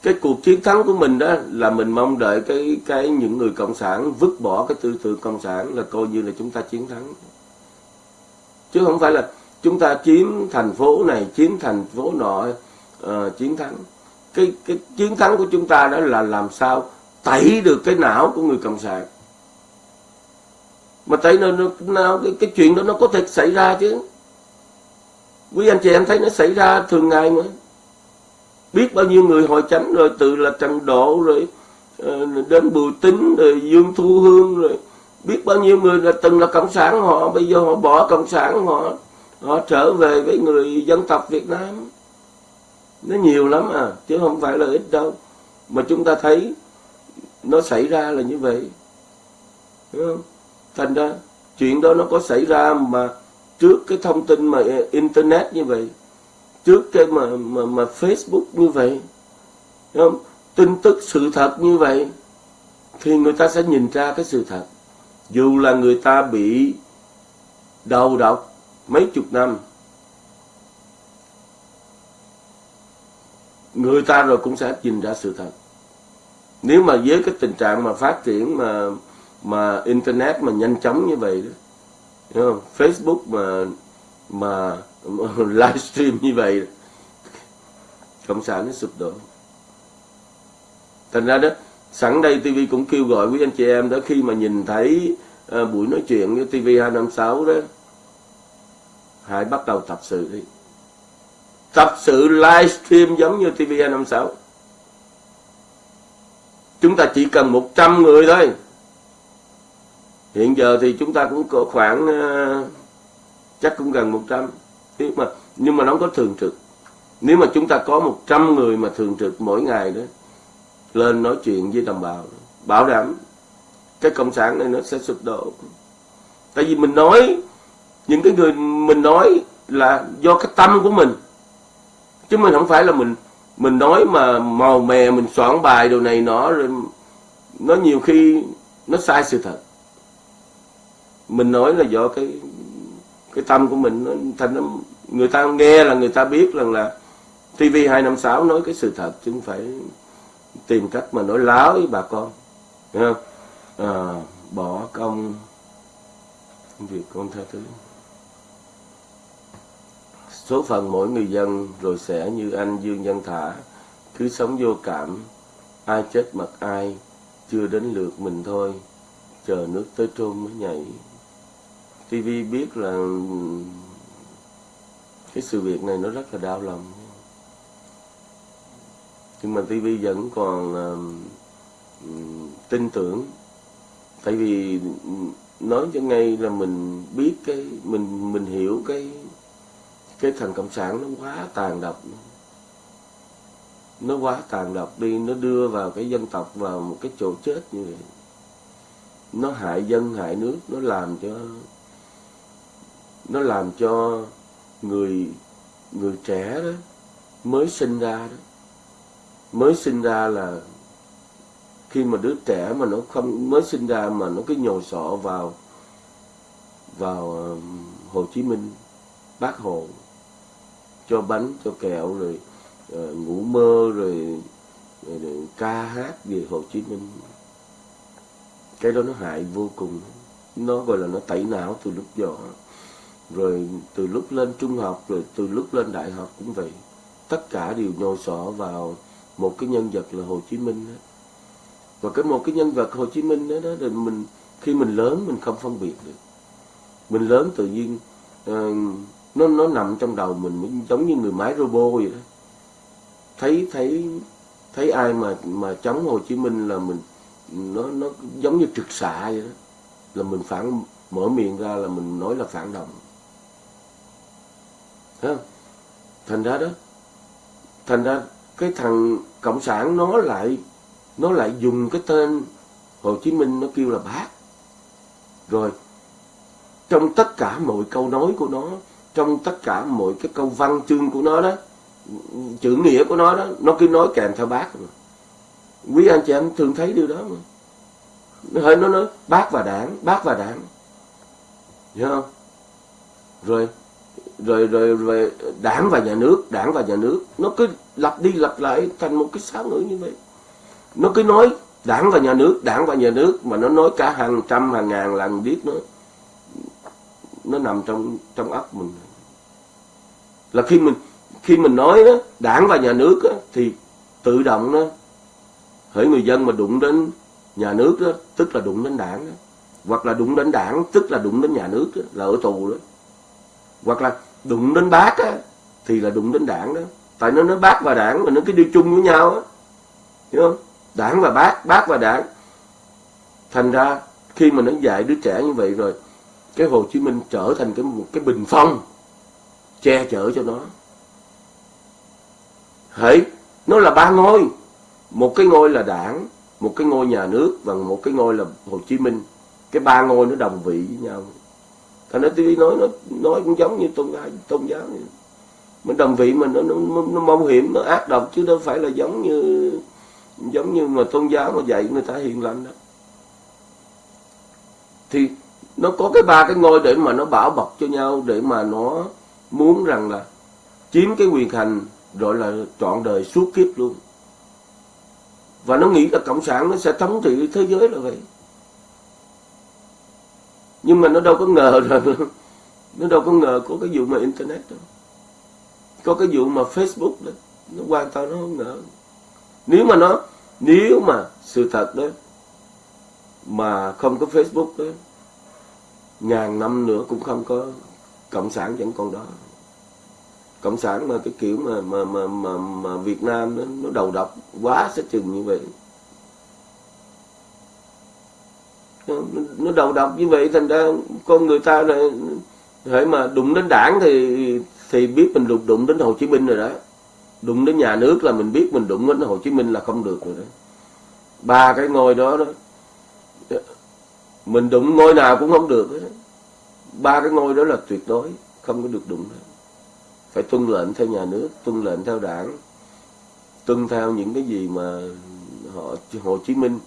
Speaker 1: Cái cuộc chiến thắng của mình đó là mình mong đợi cái cái những người cộng sản vứt bỏ cái tư tưởng cộng sản là coi như là chúng ta chiến thắng. Chứ không phải là chúng ta chiếm thành phố này chiếm thành phố nọ uh, chiến thắng. Cái cái chiến thắng của chúng ta đó là làm sao tẩy được cái não của người cộng sản. Mà tẩy nó, nó cái, cái chuyện đó nó có thể xảy ra chứ. Quý anh chị em thấy nó xảy ra thường ngày mà biết bao nhiêu người hội chánh rồi, từ là trần độ rồi ờ, đến Bùi tính rồi, Dương Thu Hương rồi. Biết bao nhiêu người là từng là cộng sản họ, bây giờ họ bỏ cộng sản họ họ trở về với người dân tộc Việt Nam. Nó nhiều lắm à chứ không phải là ít đâu. Mà chúng ta thấy nó xảy ra là như vậy. Đúng không? thành ra chuyện đó nó có xảy ra mà trước cái thông tin mà internet như vậy trước cái mà mà, mà Facebook như vậy Đúng không? tin tức sự thật như vậy thì người ta sẽ nhìn ra cái sự thật dù là người ta bị đầu độc mấy chục năm người ta rồi cũng sẽ nhìn ra sự thật nếu mà với cái tình trạng mà phát triển mà mà internet mà nhanh chóng như vậy đó hiểu không? Facebook mà mà, mà [LAUGHS] livestream như vậy cộng sản nó sụp đổ. Thành ra đó sẵn đây TV cũng kêu gọi quý anh chị em đó khi mà nhìn thấy uh, buổi nói chuyện với TV 256 đó hãy bắt đầu tập sự đi. Tập sự livestream giống như TV 256 chúng ta chỉ cần 100 người thôi. Hiện giờ thì chúng ta cũng có khoảng uh, chắc cũng gần 100 nhưng mà nhưng mà nó có thường trực. Nếu mà chúng ta có 100 người mà thường trực mỗi ngày đó, lên nói chuyện với đồng bào, bảo đảm cái cộng sản này nó sẽ sụp đổ. Tại vì mình nói, những cái người mình nói là do cái tâm của mình. Chứ mình không phải là mình mình nói mà màu mè, mình soạn bài đồ này nọ, rồi nó nhiều khi nó sai sự thật. Mình nói là do cái cái tâm của mình nó thành nó, người ta nghe là người ta biết rằng là TV 256 nói cái sự thật chứ không phải tìm cách mà nói láo với bà con. Không? À, bỏ công việc con tha thứ. Số phận mỗi người dân rồi sẽ như anh Dương Văn Thả cứ sống vô cảm ai chết mặc ai chưa đến lượt mình thôi chờ nước tới trôn mới nhảy. TV biết là cái sự việc này nó rất là đau lòng. Nhưng mà TV vẫn còn uh, tin tưởng. Tại vì nói cho ngay là mình biết cái mình mình hiểu cái cái thằng cộng sản nó quá tàn độc. Nó quá tàn độc đi nó đưa vào cái dân tộc vào một cái chỗ chết như vậy. Nó hại dân hại nước nó làm cho nó làm cho người người trẻ đó mới sinh ra đó. Mới sinh ra là khi mà đứa trẻ mà nó không mới sinh ra mà nó cứ nhồi sọ vào vào um, Hồ Chí Minh bác Hồ cho bánh cho kẹo rồi uh, ngủ mơ rồi, rồi, rồi ca hát về Hồ Chí Minh. Cái đó nó hại vô cùng. Nó gọi là nó tẩy não từ lúc nhỏ rồi từ lúc lên trung học rồi từ lúc lên đại học cũng vậy. Tất cả đều nhồi sọ vào một cái nhân vật là Hồ Chí Minh đó. và cái một cái nhân vật Hồ Chí Minh đó, đó thì mình khi mình lớn mình không phân biệt được. Mình lớn tự nhiên uh, nó nó nằm trong đầu mình giống như người máy robot vậy đó. Thấy thấy thấy ai mà mà chống Hồ Chí Minh là mình nó nó giống như trực xạ vậy đó. Là mình phản mở miệng ra là mình nói là phản động. Không? thành ra đó, thành ra cái thằng cộng sản nó lại nó lại dùng cái tên Hồ Chí Minh nó kêu là bác rồi, trong tất cả mọi câu nói của nó, trong tất cả mọi cái câu văn chương của nó đó, chữ nghĩa của nó đó, nó cứ nói kèm theo bác mà. quý anh chị em thường thấy điều đó mà nó hơi nó nói, bác và đảng, bác và đảng hiểu không rồi rồi rồi rồi đảng và nhà nước đảng và nhà nước nó cứ lặp đi lặp lại thành một cái sáng ngữ như vậy nó cứ nói đảng và nhà nước đảng và nhà nước mà nó nói cả hàng trăm hàng ngàn lần biết nó nó nằm trong trong óc mình là khi mình khi mình nói đó, đảng và nhà nước đó, thì tự động đó hỡi người dân mà đụng đến nhà nước đó, tức là đụng đến đảng đó. hoặc là đụng đến đảng tức là đụng đến nhà nước đó, là ở tù đó hoặc là đụng đến bác á, thì là đụng đến đảng đó. Tại nó nói bác và đảng mà nó cứ đi chung với nhau á hiểu không? Đảng và bác bác và đảng. Thành ra khi mà nó dạy đứa trẻ như vậy rồi cái Hồ Chí Minh trở thành cái một cái bình phong che chở cho nó. Hãy nó là ba ngôi. Một cái ngôi là đảng một cái ngôi nhà nước và một cái ngôi là Hồ Chí Minh. Cái ba ngôi nó đồng vị với nhau thành ra TV nói nó nói cũng giống như tôn giáo tôn giáo vậy. mình đồng vị mình nó, nó, nó mong hiểm nó ác độc chứ đâu phải là giống như giống như mà tôn giáo mà dạy người ta hiền lành đó thì nó có cái ba cái ngôi để mà nó bảo bọc cho nhau để mà nó muốn rằng là chiếm cái quyền hành rồi là trọn đời suốt kiếp luôn. Và nó nghĩ là cộng sản nó sẽ thống trị thế giới là vậy nhưng mà nó đâu có ngờ rằng nó đâu có ngờ có cái vụ mà internet đâu. Có cái vụ mà facebook đó nó hoàn toàn nó không ngờ. Nếu mà nó nếu mà sự thật đó mà không có facebook đó ngàn năm nữa cũng không có cộng sản vẫn còn đó. Cộng sản mà cái kiểu mà mà mà mà, mà Việt Nam nó, nó đầu độc quá sẽ chừng như vậy. Nó đầu độc như vậy, thành ra con người ta là hãy mà đụng đến đảng thì thì biết mình đụng đụng đến Hồ Chí Minh rồi đó đụng đến nhà nước là mình biết mình đụng đến Hồ Chí Minh là không được rồi đó ba cái ngôi đó đó, mình đụng ngôi nào cũng không được đó. ba cái ngôi đó là tuyệt đối, không có được đụng đó. phải tuân lệnh theo nhà nước, tuân lệnh theo đảng, tuân theo những cái gì mà họ, Hồ Chí Minh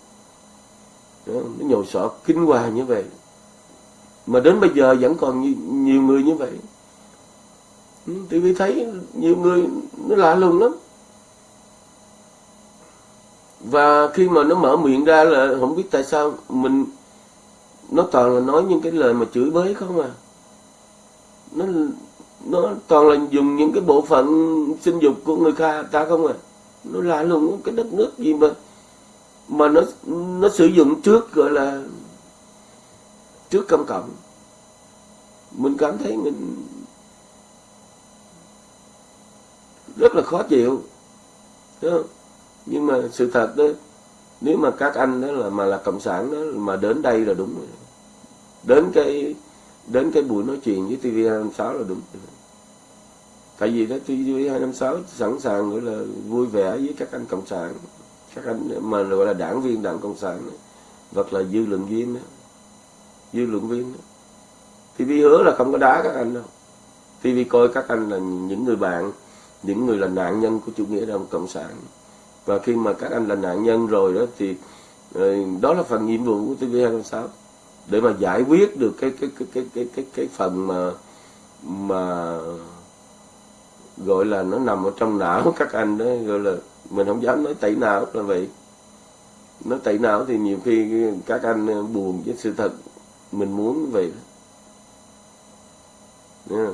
Speaker 1: nó nhồi sọ kinh hoàng như vậy. Mà đến bây giờ vẫn còn nhiều, nhiều người như vậy. Tôi vì thấy nhiều người nó lạ lùng lắm. Và khi mà nó mở miệng ra là không biết tại sao mình nó toàn là nói những cái lời mà chửi bới không à. Nó nó toàn là dùng những cái bộ phận sinh dục của người ta ta không à. Nó lạ lùng cái đất nước gì mà mà nó nó sử dụng trước, gọi là, trước công cộng. Mình cảm thấy mình rất là khó chịu Đúng không? nhưng mà sự thật đó, nếu mà các anh đó là, mà là cộng sản đó, mà đến đây là đúng rồi. Đến cái đến cái buổi nói chuyện với TV 256 là đúng tại vì đó TV 256 sẵn sàng, gọi là, vui vẻ với các anh cộng sản các anh mà gọi là đảng viên đảng cộng sản hoặc là dư luận viên đó. dư luận viên đó. TV hứa là không có đá các anh đâu TV coi các anh là những người bạn những người là nạn nhân của chủ nghĩa đảng cộng sản và khi mà các anh là nạn nhân rồi đó thì ờ, đó là phần nhiệm vụ của TV 206 để mà giải quyết được cái cái cái cái cái cái, cái phần mà mà gọi là nó nằm ở trong não [LAUGHS] các anh đó gọi là mình không dám nói tẩy não là vậy. Nó tẩy não thì nhiều khi các anh ờ, buồn với sự thật mình muốn vậy. Yeah.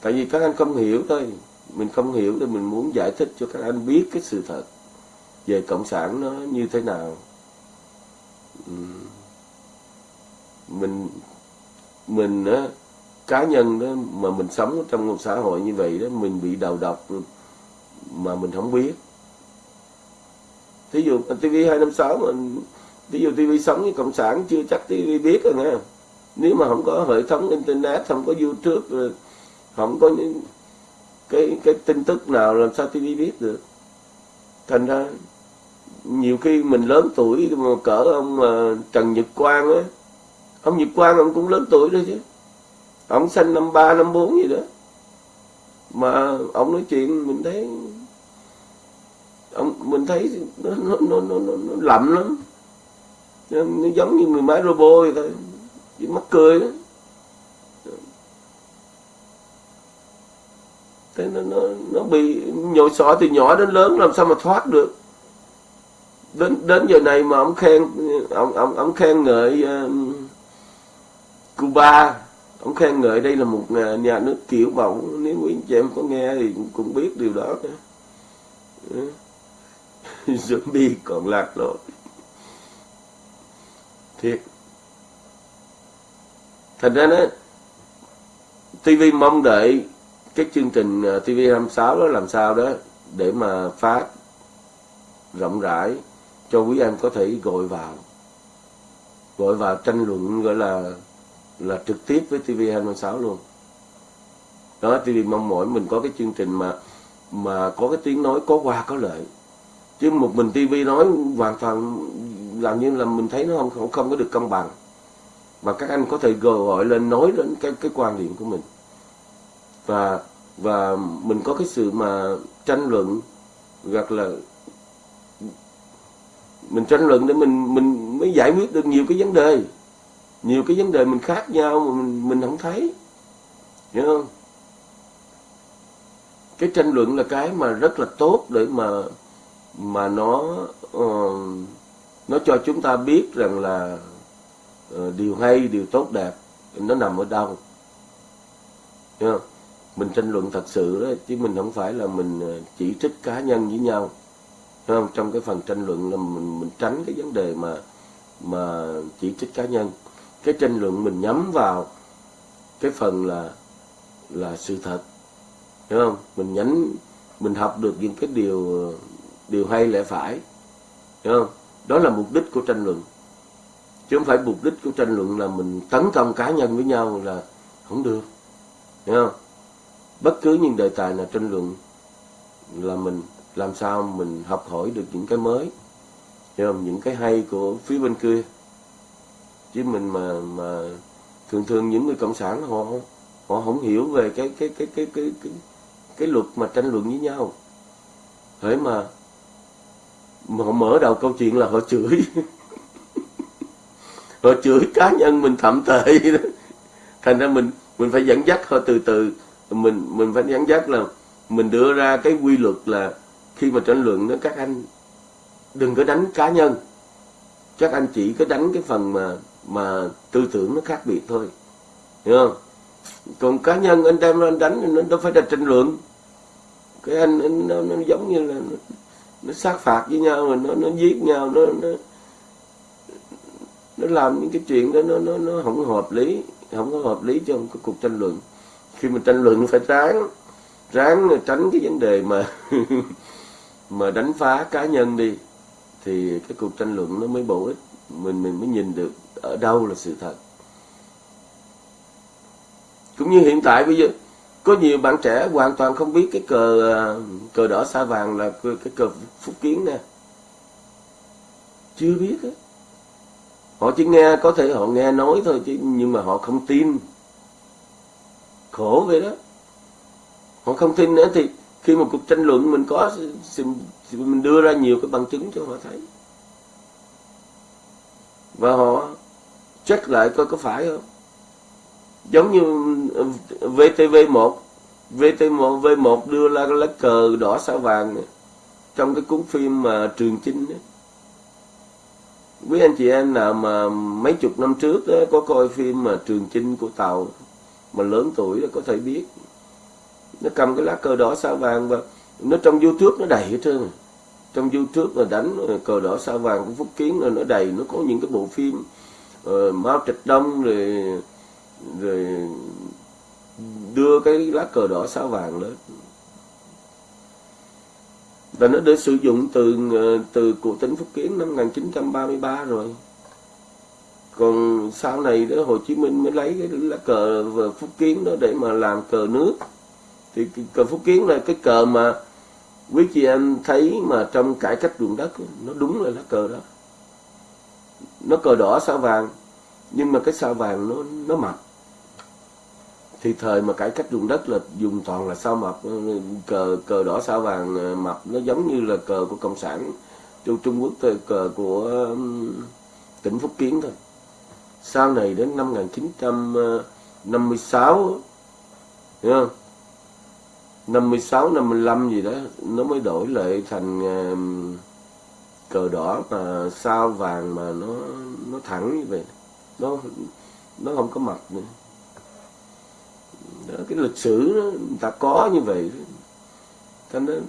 Speaker 1: tại vì các anh không hiểu thôi. Mình không hiểu thì mình muốn giải thích cho các anh biết cái sự thật về cộng sản nó như thế nào. Mình mình á cá nhân đó mà mình sống trong một xã hội như vậy đó, mình bị đầu độc mà mình không biết. Thí dụ TV 256 mà ví dụ TV sống với cộng sản chưa chắc TV biết rồi, nghe nếu mà không có hệ thống internet, không có youtube không có những cái cái tin tức nào làm sao TV biết được. Thành ra nhiều khi mình lớn tuổi mà cỡ ông à, Trần Nhật Quang á, ông Nhật Quang ông cũng lớn tuổi đó chứ. Ông sinh năm ba, năm bốn gì đó. Mà ông nói chuyện mình thấy ông mình thấy nó nó nó nó, nó, nó lậm lắm. Nó giống như mười máy robot vậy thôi. Chỉ mắc cười đó. Thế nó nó nó bị nhồi sọ từ nhỏ đến lớn làm sao mà thoát được? Đến đến giờ này mà ông khen ông ông ông khen ngợi uh, Cuba. Ông khen ngợi đây là một nhà, nước kiểu mẫu. Nếu quý anh chị em có nghe thì cũng, cũng biết điều đó. Nữa [LAUGHS] zombie còn lạc lối thiệt. Thành ra đó TV mong đợi cái chương trình à, TV 26 đó làm sao đó để mà phát rộng rãi cho quý em có thể gọi vào. Gọi vào tranh luận gọi là là trực tiếp với TV26 luôn. Đó TV mong mỏi mình có cái chương trình mà mà có cái tiếng nói có qua có lợi chứ một mình TV nói hoàn toàn làm như là mình thấy nó không không, không có được công bằng. Và các anh có thể gọi, gọi lên nói đến cái cái quan điểm của mình. Và và mình có cái sự mà tranh luận hoặc là mình tranh luận để mình mình mới giải quyết được nhiều cái vấn đề. Nhiều cái vấn đề mình khác nhau mà mình mình không thấy. Hiểu không? Cái tranh luận là cái mà rất là tốt để mà mà nó uh, nó cho chúng ta biết rằng là uh, điều hay điều tốt đẹp nó nằm ở đâu. Hiểu không? mình tranh luận thật sự đó chứ mình không phải là mình ờ, chỉ trích cá nhân với nhau. Hiểu không? Trong cái phần tranh luận là mình mình tránh cái vấn đề mà mà chỉ trích cá nhân. Cái tranh luận mình nhắm vào cái phần là là sự thật. Hiểu không? Mình nhánh mình học được những cái điều điều hay lẽ phải. Hiểu không? Đó là mục đích của tranh luận. Chứ không phải mục đích của tranh luận là mình tấn công cá nhân với nhau là không được. Hiểu không? Bất cứ những đề tài nào tranh luận là mình làm sao mình học hỏi được những cái mới. Hiểu không? Những cái hay của phía bên kia. Chứ mình mà mà thường thường những người cộng sản họ họ không hiểu về cái cái cái cái cái cái, cái luật mà tranh luận với nhau. Thế mà mà họ mở đầu câu chuyện là họ chửi. [LAUGHS] Họ chửi cá nhân mình thậm tệ đó. Thành ra mình mình phải dẫn dắt họ từ từ. Mình mình phải dẫn dắt là mình đưa ra cái quy luật là khi mà tranh luận đó các anh đừng có đánh cá nhân. Các anh chỉ có đánh cái phần mà mà tư tưởng nó khác biệt thôi. Hiểu không? Còn cá nhân anh đem anh đánh nó đâu phải là tranh luận. Cái anh, anh nó, nó giống như là nó, sát phạt với nhau rồi nó nó giết nhau nó nó nó làm những cái chuyện đó nó nó nó không hợp lý không có hợp lý trong cái cuộc tranh luận. Khi mà tranh luận phải ráng ráng tránh cái vấn đề mà [LAUGHS] mà đánh phá cá nhân đi thì cái cuộc tranh luận nó mới bổ ích. Mình mình mới nhìn được ở đâu là sự thật. Cũng như hiện tại bây giờ có nhiều bạn trẻ hoàn toàn không biết cái cờ à, cờ đỏ sa vàng là cái cờ phúc kiến nè. Chưa biết ấy. họ chỉ nghe, có thể họ nghe nói thôi chứ, nhưng mà họ không tin. Khổ vậy đó. Họ không tin nữa thì khi một cuộc tranh luận mình có mình đưa ra nhiều cái bằng chứng cho họ thấy. Và họ check lại coi có phải không? Giống như VTV1 VTV1 V1 đưa ra lá cờ đỏ sao vàng này, trong cái cuốn phim mà Trường Chinh ấy. quý anh chị em nào mà mấy chục năm trước đó, có coi phim mà Trường Chinh của Tàu mà lớn tuổi có thể biết. Nó cầm cái lá cờ đỏ sao vàng và nó trong youtube nó đầy hết trơn. Trong youtube mà đánh ờ, cờ đỏ sao vàng của phúc kiến là nó đầy. Nó có những cái bộ phim uh, mao trạch đông rồi rồi đưa cái lá cờ đỏ sao vàng lên. Và nó được sử dụng từ ờ, từ cụ tỉnh Phúc Kiến năm 1933 rồi. Còn sau này đó, Hồ Chí Minh mới lấy cái lá cờ Phúc Kiến đó để mà làm cờ nước. Thì cờ Phúc Kiến là cái cờ mà quý chị em thấy mà trong cải cách ruộng đất nó đúng là lá cờ đó. Nó cờ đỏ sao vàng, nhưng mà cái sao vàng nó nó mập thì thời mà cải cách dùng đất là dùng toàn là sao mập, cờ cờ đỏ, sao vàng ờ, mập. Nó giống như là cờ của cộng sản châu Trung Quốc thôi, cờ của tỉnh Phúc Kiến thôi. Sau này đến năm 1956 ờ, hiểu không? 56 55 gì đó, nó mới đổi lại thành cờ đỏ mà sao vàng mà nó nó thẳng như vậy. Nó nó không có mặt nữa đó, cái lịch sử nó người ta có như vậy. Cho nên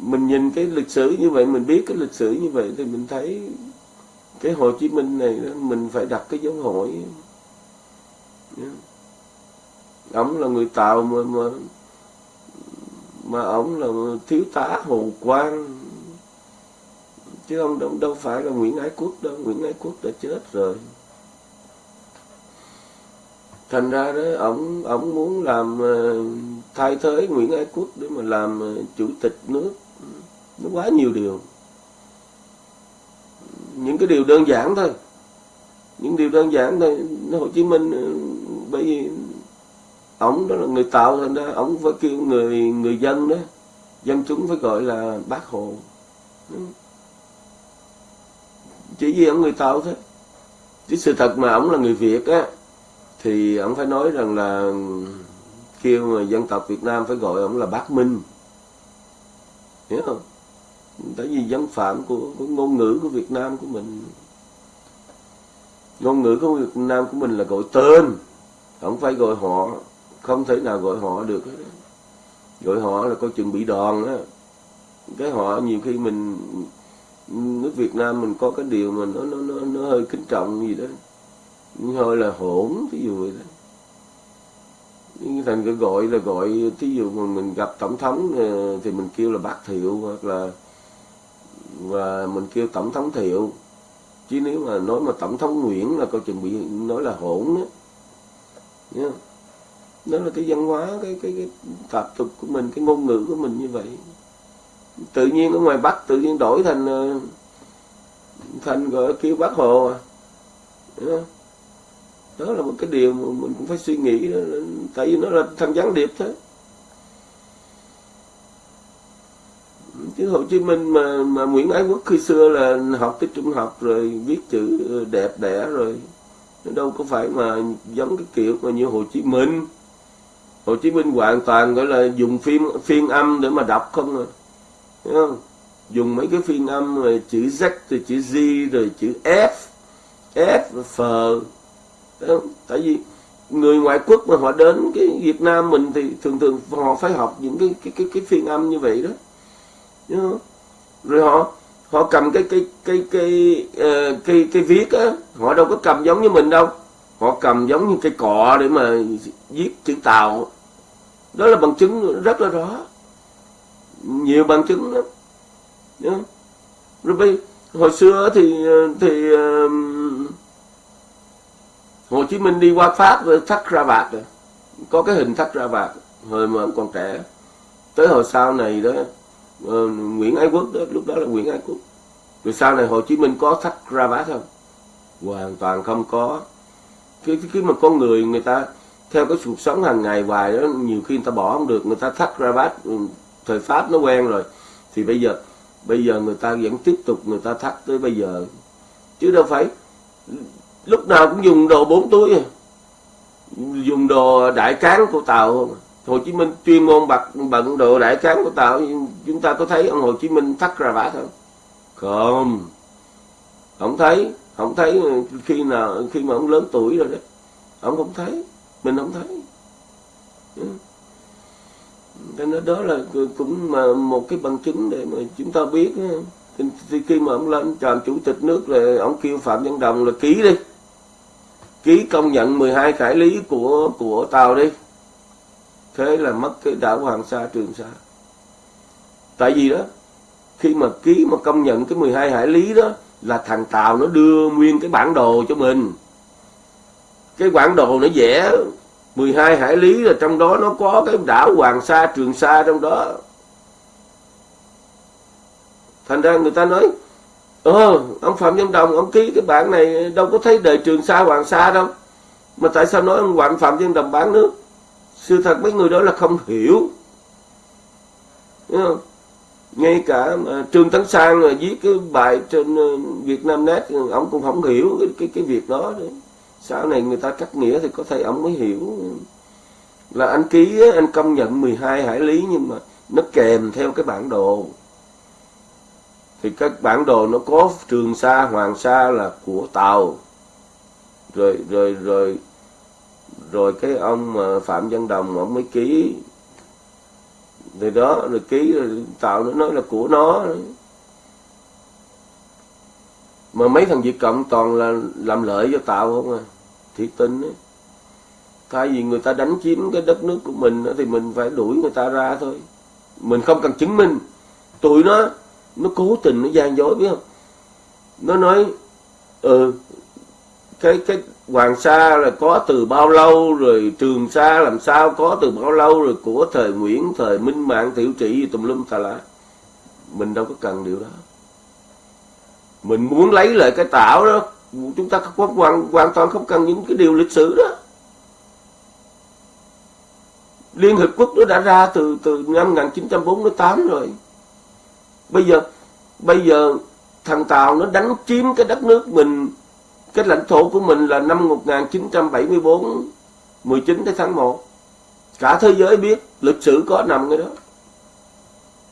Speaker 1: mình nhìn cái lịch sử như vậy mình biết cái lịch sử như vậy thì mình thấy cái Hồ Chí Minh này mình phải đặt cái dấu hỏi. Ông là người Tàu mà mà mà ông là thiếu tá Hồ Quang. Chứ ông đâu, đâu phải là Nguyễn Ái Quốc đâu Nguyễn Ái Quốc đã chết rồi thành ra đó ổng ổng muốn làm ờ, thay thế Nguyễn Ái Quốc để mà làm ờ, chủ tịch nước. Nó quá nhiều điều. Những cái điều đơn giản thôi. Những điều đơn giản thôi. Hồ Chí Minh ờ, bởi vì ổng đó là người tạo, thành ra ổng phải kêu người người dân đó, dân chúng phải gọi là bác hồ. Chỉ vì ông người tạo thôi. Chứ sự thật mà ổng là người việt á thì ông phải nói rằng là kêu mà dân tộc việt nam phải gọi ông là bác minh. Hiểu không? Tại vì dân phạm của, của ngôn ngữ của việt nam của mình ngôn ngữ của việt nam của mình là gọi tên. Không phải gọi họ không thể nào gọi họ được gọi họ là coi chừng bị đòn á. Cái họ nhiều khi mình nước Việt Nam mình có cái điều mà nó nó nó, nó hơi kính trọng gì đó hơi là hỗn ví dụ vậy đó. Nhưng thành cái gọi là gọi, thí dụ mà mình gặp tổng thống ờ, thì mình kêu là bác thiệu, hoặc là, và mình kêu tổng thống thiệu. Chứ nếu mà nói mà tổng thống nguyễn là coi chừng bị nói là hỗn đó yeah. đó là cái văn hóa, cái cái cái tập tục của mình, cái ngôn ngữ của mình như vậy. Tự nhiên ở ngoài bắc tự nhiên đổi thành ờ, thành gọi kêu bác hồ à đó là một cái điều mà mình cũng phải suy nghĩ đó tại vì nó là thằng gián điệp thế chứ Hồ Chí Minh mà mà Nguyễn Ái Quốc khi xưa là học tới trung học rồi viết chữ đẹp đẽ rồi, nó đâu có phải mà giống cái kiểu mà như Hồ Chí Minh. Hồ Chí Minh hoàn toàn gọi là dùng phim phiên âm để mà đọc không à. Thấy không? Dùng mấy cái phiên âm rồi chữ Z, rồi chữ G, rồi chữ F F F tại vì người ngoại quốc mà họ đến cái Việt Nam mình thì thường thường họ phải học những cái cái cái, cái phiên âm như vậy đó. Đúng rồi họ họ cầm cái cái cái cái uh, cái cái viết á họ đâu có cầm giống như mình đâu. Họ cầm giống như cây cọ để mà viết chữ tàu. Đó là bằng chứng rất là rõ. Nhiều bằng chứng lắm. Đúng rồi bây hồi xưa thì thì uh, Hồ Chí Minh đi qua Pháp với thắt ra vạt, rồi có cái hình thắt ra vạt hồi mà còn trẻ. Tới hồi sau này đó uh, Nguyễn Ái Quốc đó lúc đó là Nguyễn Ái Quốc. Rồi sau này Hồ Chí Minh có thắt ra vạt không? Hoàn toàn không có. Cái cái mà con người người ta theo cái cuộc sống hàng ngày hoài đó nhiều khi người ta bỏ không được người ta thắt ra vạt ừ, thời pháp nó quen rồi. Thì bây giờ bây giờ người ta vẫn tiếp tục người ta thắt tới bây giờ. Chứ đâu phải lúc nào cũng dùng đồ bốn túi à. dùng đồ đại cán của tàu không à. Hồ Chí Minh chuyên môn bật, bận đồ đại cán của tàu chúng ta có thấy ông Hồ Chí Minh thắt ra vả không? Không. Không thấy không thấy ờ, khi nào, khi mà ông lớn tuổi rồi đó, ông không thấy, mình không thấy. Ừ. Cho nên đó là cũng mà một cái bằng chứng để mà chúng ta biết thì khi mà ông lên, làm chủ tịch nước là ông kêu phạm văn đồng là ký đi ký công nhận 12 hải lý của của tàu đi. Thế là mất cái đảo Hoàng Sa, Trường Sa. Tại vì đó, khi mà ký mà công nhận cái 12 hải lý đó, là thằng Tàu nó đưa nguyên cái bản đồ cho mình. Cái bản đồ nó vẽ 12 hải lý là trong đó nó có cái đảo Hoàng Sa, Trường Sa trong đó. Thành ra người ta nói ờ ông Phạm Văn Đồng ông ký cái bản này đâu có thấy đời Trường Sa Hoàng Sa đâu. Mà tại sao nói ông Hoàng Phạm Văn Đồng bán nước? Sự thật mấy người đó là không hiểu. Đúng không? ngay cả mà Trương Tấn Sang là viết cái bài trên ờ, Việt Nam Net ông cũng không hiểu cái cái, cái việc đó nữa. sau này người ta cắt nghĩa thì có thể ông mới hiểu. Là anh ký anh công nhận 12 hải lý nhưng mà nó kèm theo cái bản đồ thì các bản đồ nó có Trường Sa, Hoàng Sa là của Tàu. Rồi rồi rồi rồi cái ông mà Phạm Văn Đồng ông mới ký. Thì đó, rồi ký, rồi tàu nó nói là của nó. Mà mấy thằng Việt Cộng toàn là làm lợi cho tàu không à? Thiệt tình ấy. thay vì người ta đánh chiếm cái đất nước của mình thì mình phải đuổi người ta ra thôi. Mình không cần chứng minh. Tụi nó nó cố tình nó gian dối biết không? Nó nói ừ cái cái Hoàng Sa là có từ bao lâu rồi Trường Sa làm sao có từ bao lâu rồi của thời Nguyễn thời Minh Mạng Tiểu Trị tùm lum tà lá. Mình đâu có cần điều đó. Mình muốn lấy lại cái tảo đó. Chúng ta hoàn, hoàn toàn không cần những cái điều lịch sử đó. Liên Hiệp Quốc nó đã ra từ từ năm 1948 rồi bây giờ bây giờ thằng Tàu nó đánh chiếm cái đất nước mình cái lãnh thổ của mình là năm 1974 19 tháng 1 cả thế giới biết lịch sử có nằm cái đó.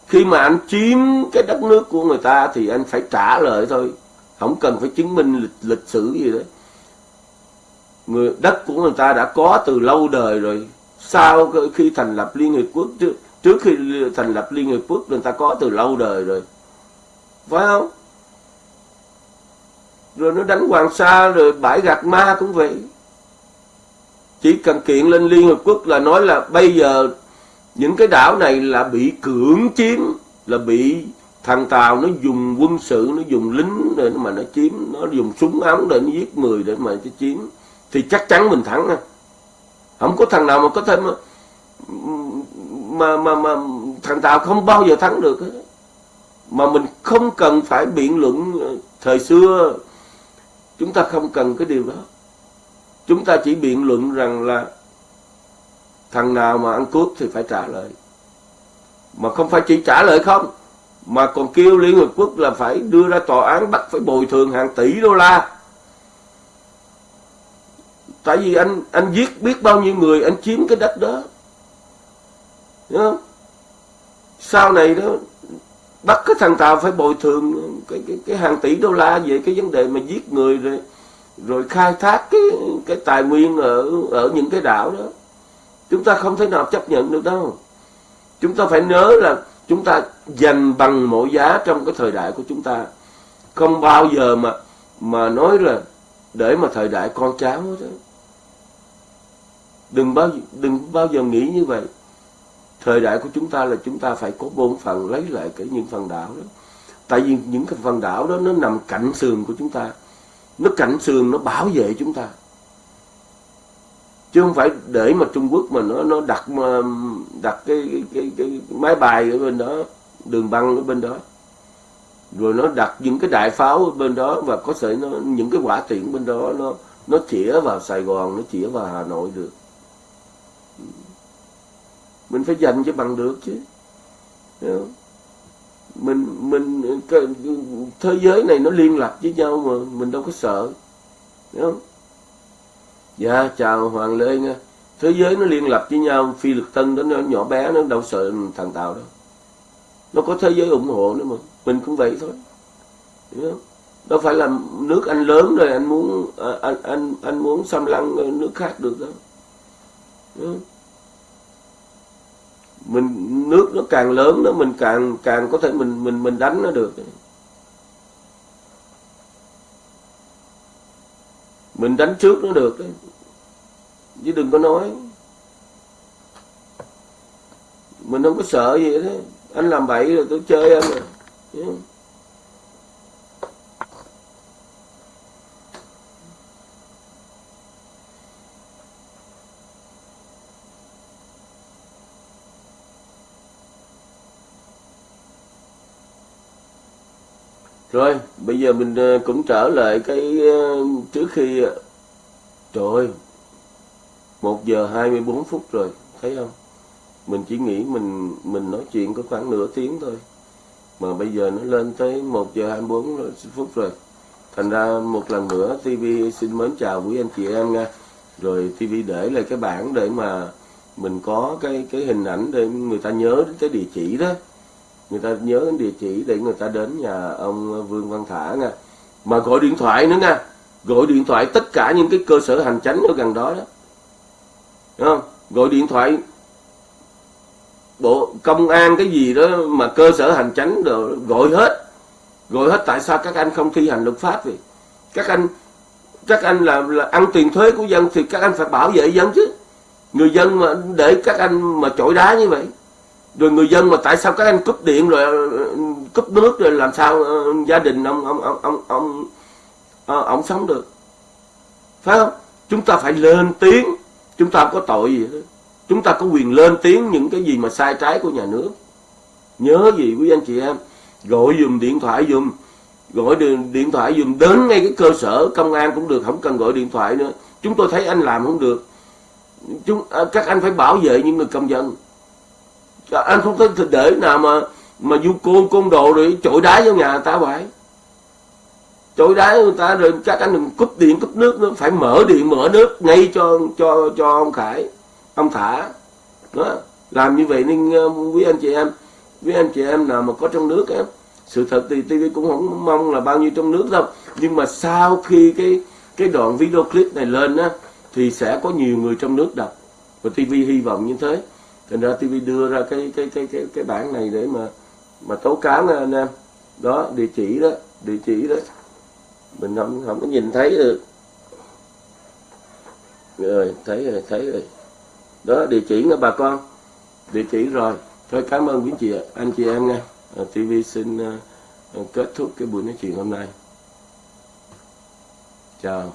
Speaker 1: Khi mà anh chiếm cái đất nước của người ta thì anh phải trả lời thôi. Không cần phải chứng minh lịch, lịch sử gì đấy. Người đất của người ta đã có từ lâu đời rồi. Sau khi thành lập liên hiệp quốc trước trước khi thành lập liên hiệp quốc, người ta có từ lâu đời rồi. Phải không? Rồi nó đánh Hoàng Sa rồi bãi gạt ma cũng vậy. Chỉ cần kiện lên Liên Hợp Quốc là nói là bây giờ những cái đảo này là bị cưỡng chiếm, là bị thằng Tàu nó dùng quân sự, nó dùng lính để mà nó chiếm, nó dùng súng ống để nó giết người để mà nó chiếm, thì chắc chắn mình thắng không có thằng nào mà có thêm mà mà mà, thằng Tàu không bao giờ thắng được mà mình không cần phải biện luận ờ, thời xưa Chúng ta không cần cái điều đó. Chúng ta chỉ biện luận rằng là thằng nào mà ăn cướp thì phải trả lời. Mà không phải chỉ trả lời không, mà còn kêu Liên Hợp Quốc là phải đưa ra tòa án bắt phải bồi thường hàng tỷ đô la. Tại vì anh anh giết biết bao nhiêu người anh chiếm cái đất đó. Đúng không? Sau này đó bắt cái thằng Tàu phải bồi thường cái, cái, cái hàng tỷ đô la về cái vấn đề mà giết người rồi rồi khai thác cái cái tài nguyên ở ở những cái đảo đó. Chúng ta không thể nào chấp nhận được đâu. Chúng ta phải nhớ là chúng ta dành bằng mọi giá trong cái thời đại của chúng ta. Không bao giờ mà mà nói là để mà thời đại con cháu đó. Đừng bao đừng bao giờ nghĩ như vậy thời đại của chúng ta là chúng ta phải có bổn phận lấy lại cái những phần đảo đó. Tại vì những cái phần đảo đó nó nằm cạnh sườn của chúng ta. Nó cạnh sườn nó bảo vệ chúng ta. Chứ không phải để mà Trung Quốc mà nó nó đặt mà đặt cái cái, cái cái máy bay ở bên đó đường băng ở bên đó. Rồi nó đặt những cái đại pháo ở bên đó và có thể nó những cái quả tiễn bên đó nó nó chĩa vào Sài Gòn nó chĩa vào Hà Nội được mình phải dành cho bằng được chứ. Mình mình thế giới này nó liên lạc với nhau mà, mình đâu có sợ. Đúng không? Dạ chào hoàng lê nha. Thế giới nó liên lạc với nhau, phi lực tân đó, nó nhỏ bé, nó đâu sợ thằng tàu đâu. Nó có thế giới ủng hộ nữa mà, mình cũng vậy thôi. Đúng không? Đâu phải là nước anh lớn rồi anh muốn à, anh anh anh muốn xâm lăng nước khác được đâu. Đúng không? Mình, nước nó càng lớn nó mình càng càng có thể mình mình mình đánh nó được. Mình đánh trước nó được đấy chứ đừng có nói. Mình không có sợ gì đấy anh làm bậy rồi, tôi chơi anh à. rồi Rồi, bây giờ mình ờ, cũng trở lại cái ờ, trước khi ờ, trời ơi 1 giờ 24 phút rồi, thấy không? Mình chỉ nghĩ mình mình nói chuyện có khoảng nửa tiếng thôi. Mà bây giờ nó lên tới 1 giờ 24 phút rồi. Thành ra một lần nữa TV xin mến chào quý anh chị em nha. Rồi TV để lại cái bảng để mà mình có cái cái hình ảnh để người ta nhớ đến cái địa chỉ đó người ta nhớ đến địa chỉ để người ta đến nhà ông Vương Văn Thả nha. Mà gọi điện thoại nữa nha. Gọi điện thoại tất cả những cái cơ sở hành chánh ở gần đó đó. Đúng không? gọi điện thoại bộ công an cái gì đó mà cơ sở hành chánh rồi gọi hết. Gọi hết tại sao các anh không thi hành luật pháp vậy? Các anh các anh là, là ăn tiền thuế của dân thì các anh phải bảo vệ dân chứ. Người dân mà để các anh mà chổi đá như vậy rồi người dân mà tại sao các anh cúp điện rồi cúp nước rồi làm sao ờ, gia đình ông ông ông ông ông ông, ông sống được? Phải không? Chúng ta phải lên tiếng. Chúng ta không có tội gì hết. Chúng ta có quyền lên tiếng những cái gì mà sai trái của nhà nước. Nhớ gì quý anh chị em? Gọi dùm điện thoại dùm. Gọi điện, thoại dùm. Đến ngay cái cơ sở công an cũng được không cần gọi điện thoại nữa. Chúng tôi thấy anh làm không được. Chúng ờ, các anh phải bảo vệ những người công dân anh không thể để nào mà mà du côn côn đồ rồi chổi đá vô nhà người ta vậy chổi đá người ta rồi các anh đừng cúp điện, cúp nước nữa, phải mở điện, mở nước ngay cho cho cho ông khải, ông thả. Đó, làm như vậy nên ờ, quý anh chị em, quý anh chị em nào mà có trong nước em sự thật thì TV cũng không mong là bao nhiêu trong nước đâu. Nhưng mà sau khi cái cái đoạn video clip này lên á, thì sẽ có nhiều người trong nước đọc. Và TV hy vọng như thế thành ra TV đưa ra cái cái cái cái cái bản này để mà mà tố cáo nha anh em. Đó địa chỉ đó địa chỉ đó. Mình không không có nhìn thấy được. Rồi thấy rồi thấy rồi. Đó địa chỉ nha bà con. Địa chỉ rồi. Thôi cảm ơn quý chị anh chị em nha. À, TV xin uh, kết thúc cái buổi nói chuyện hôm nay. Chào.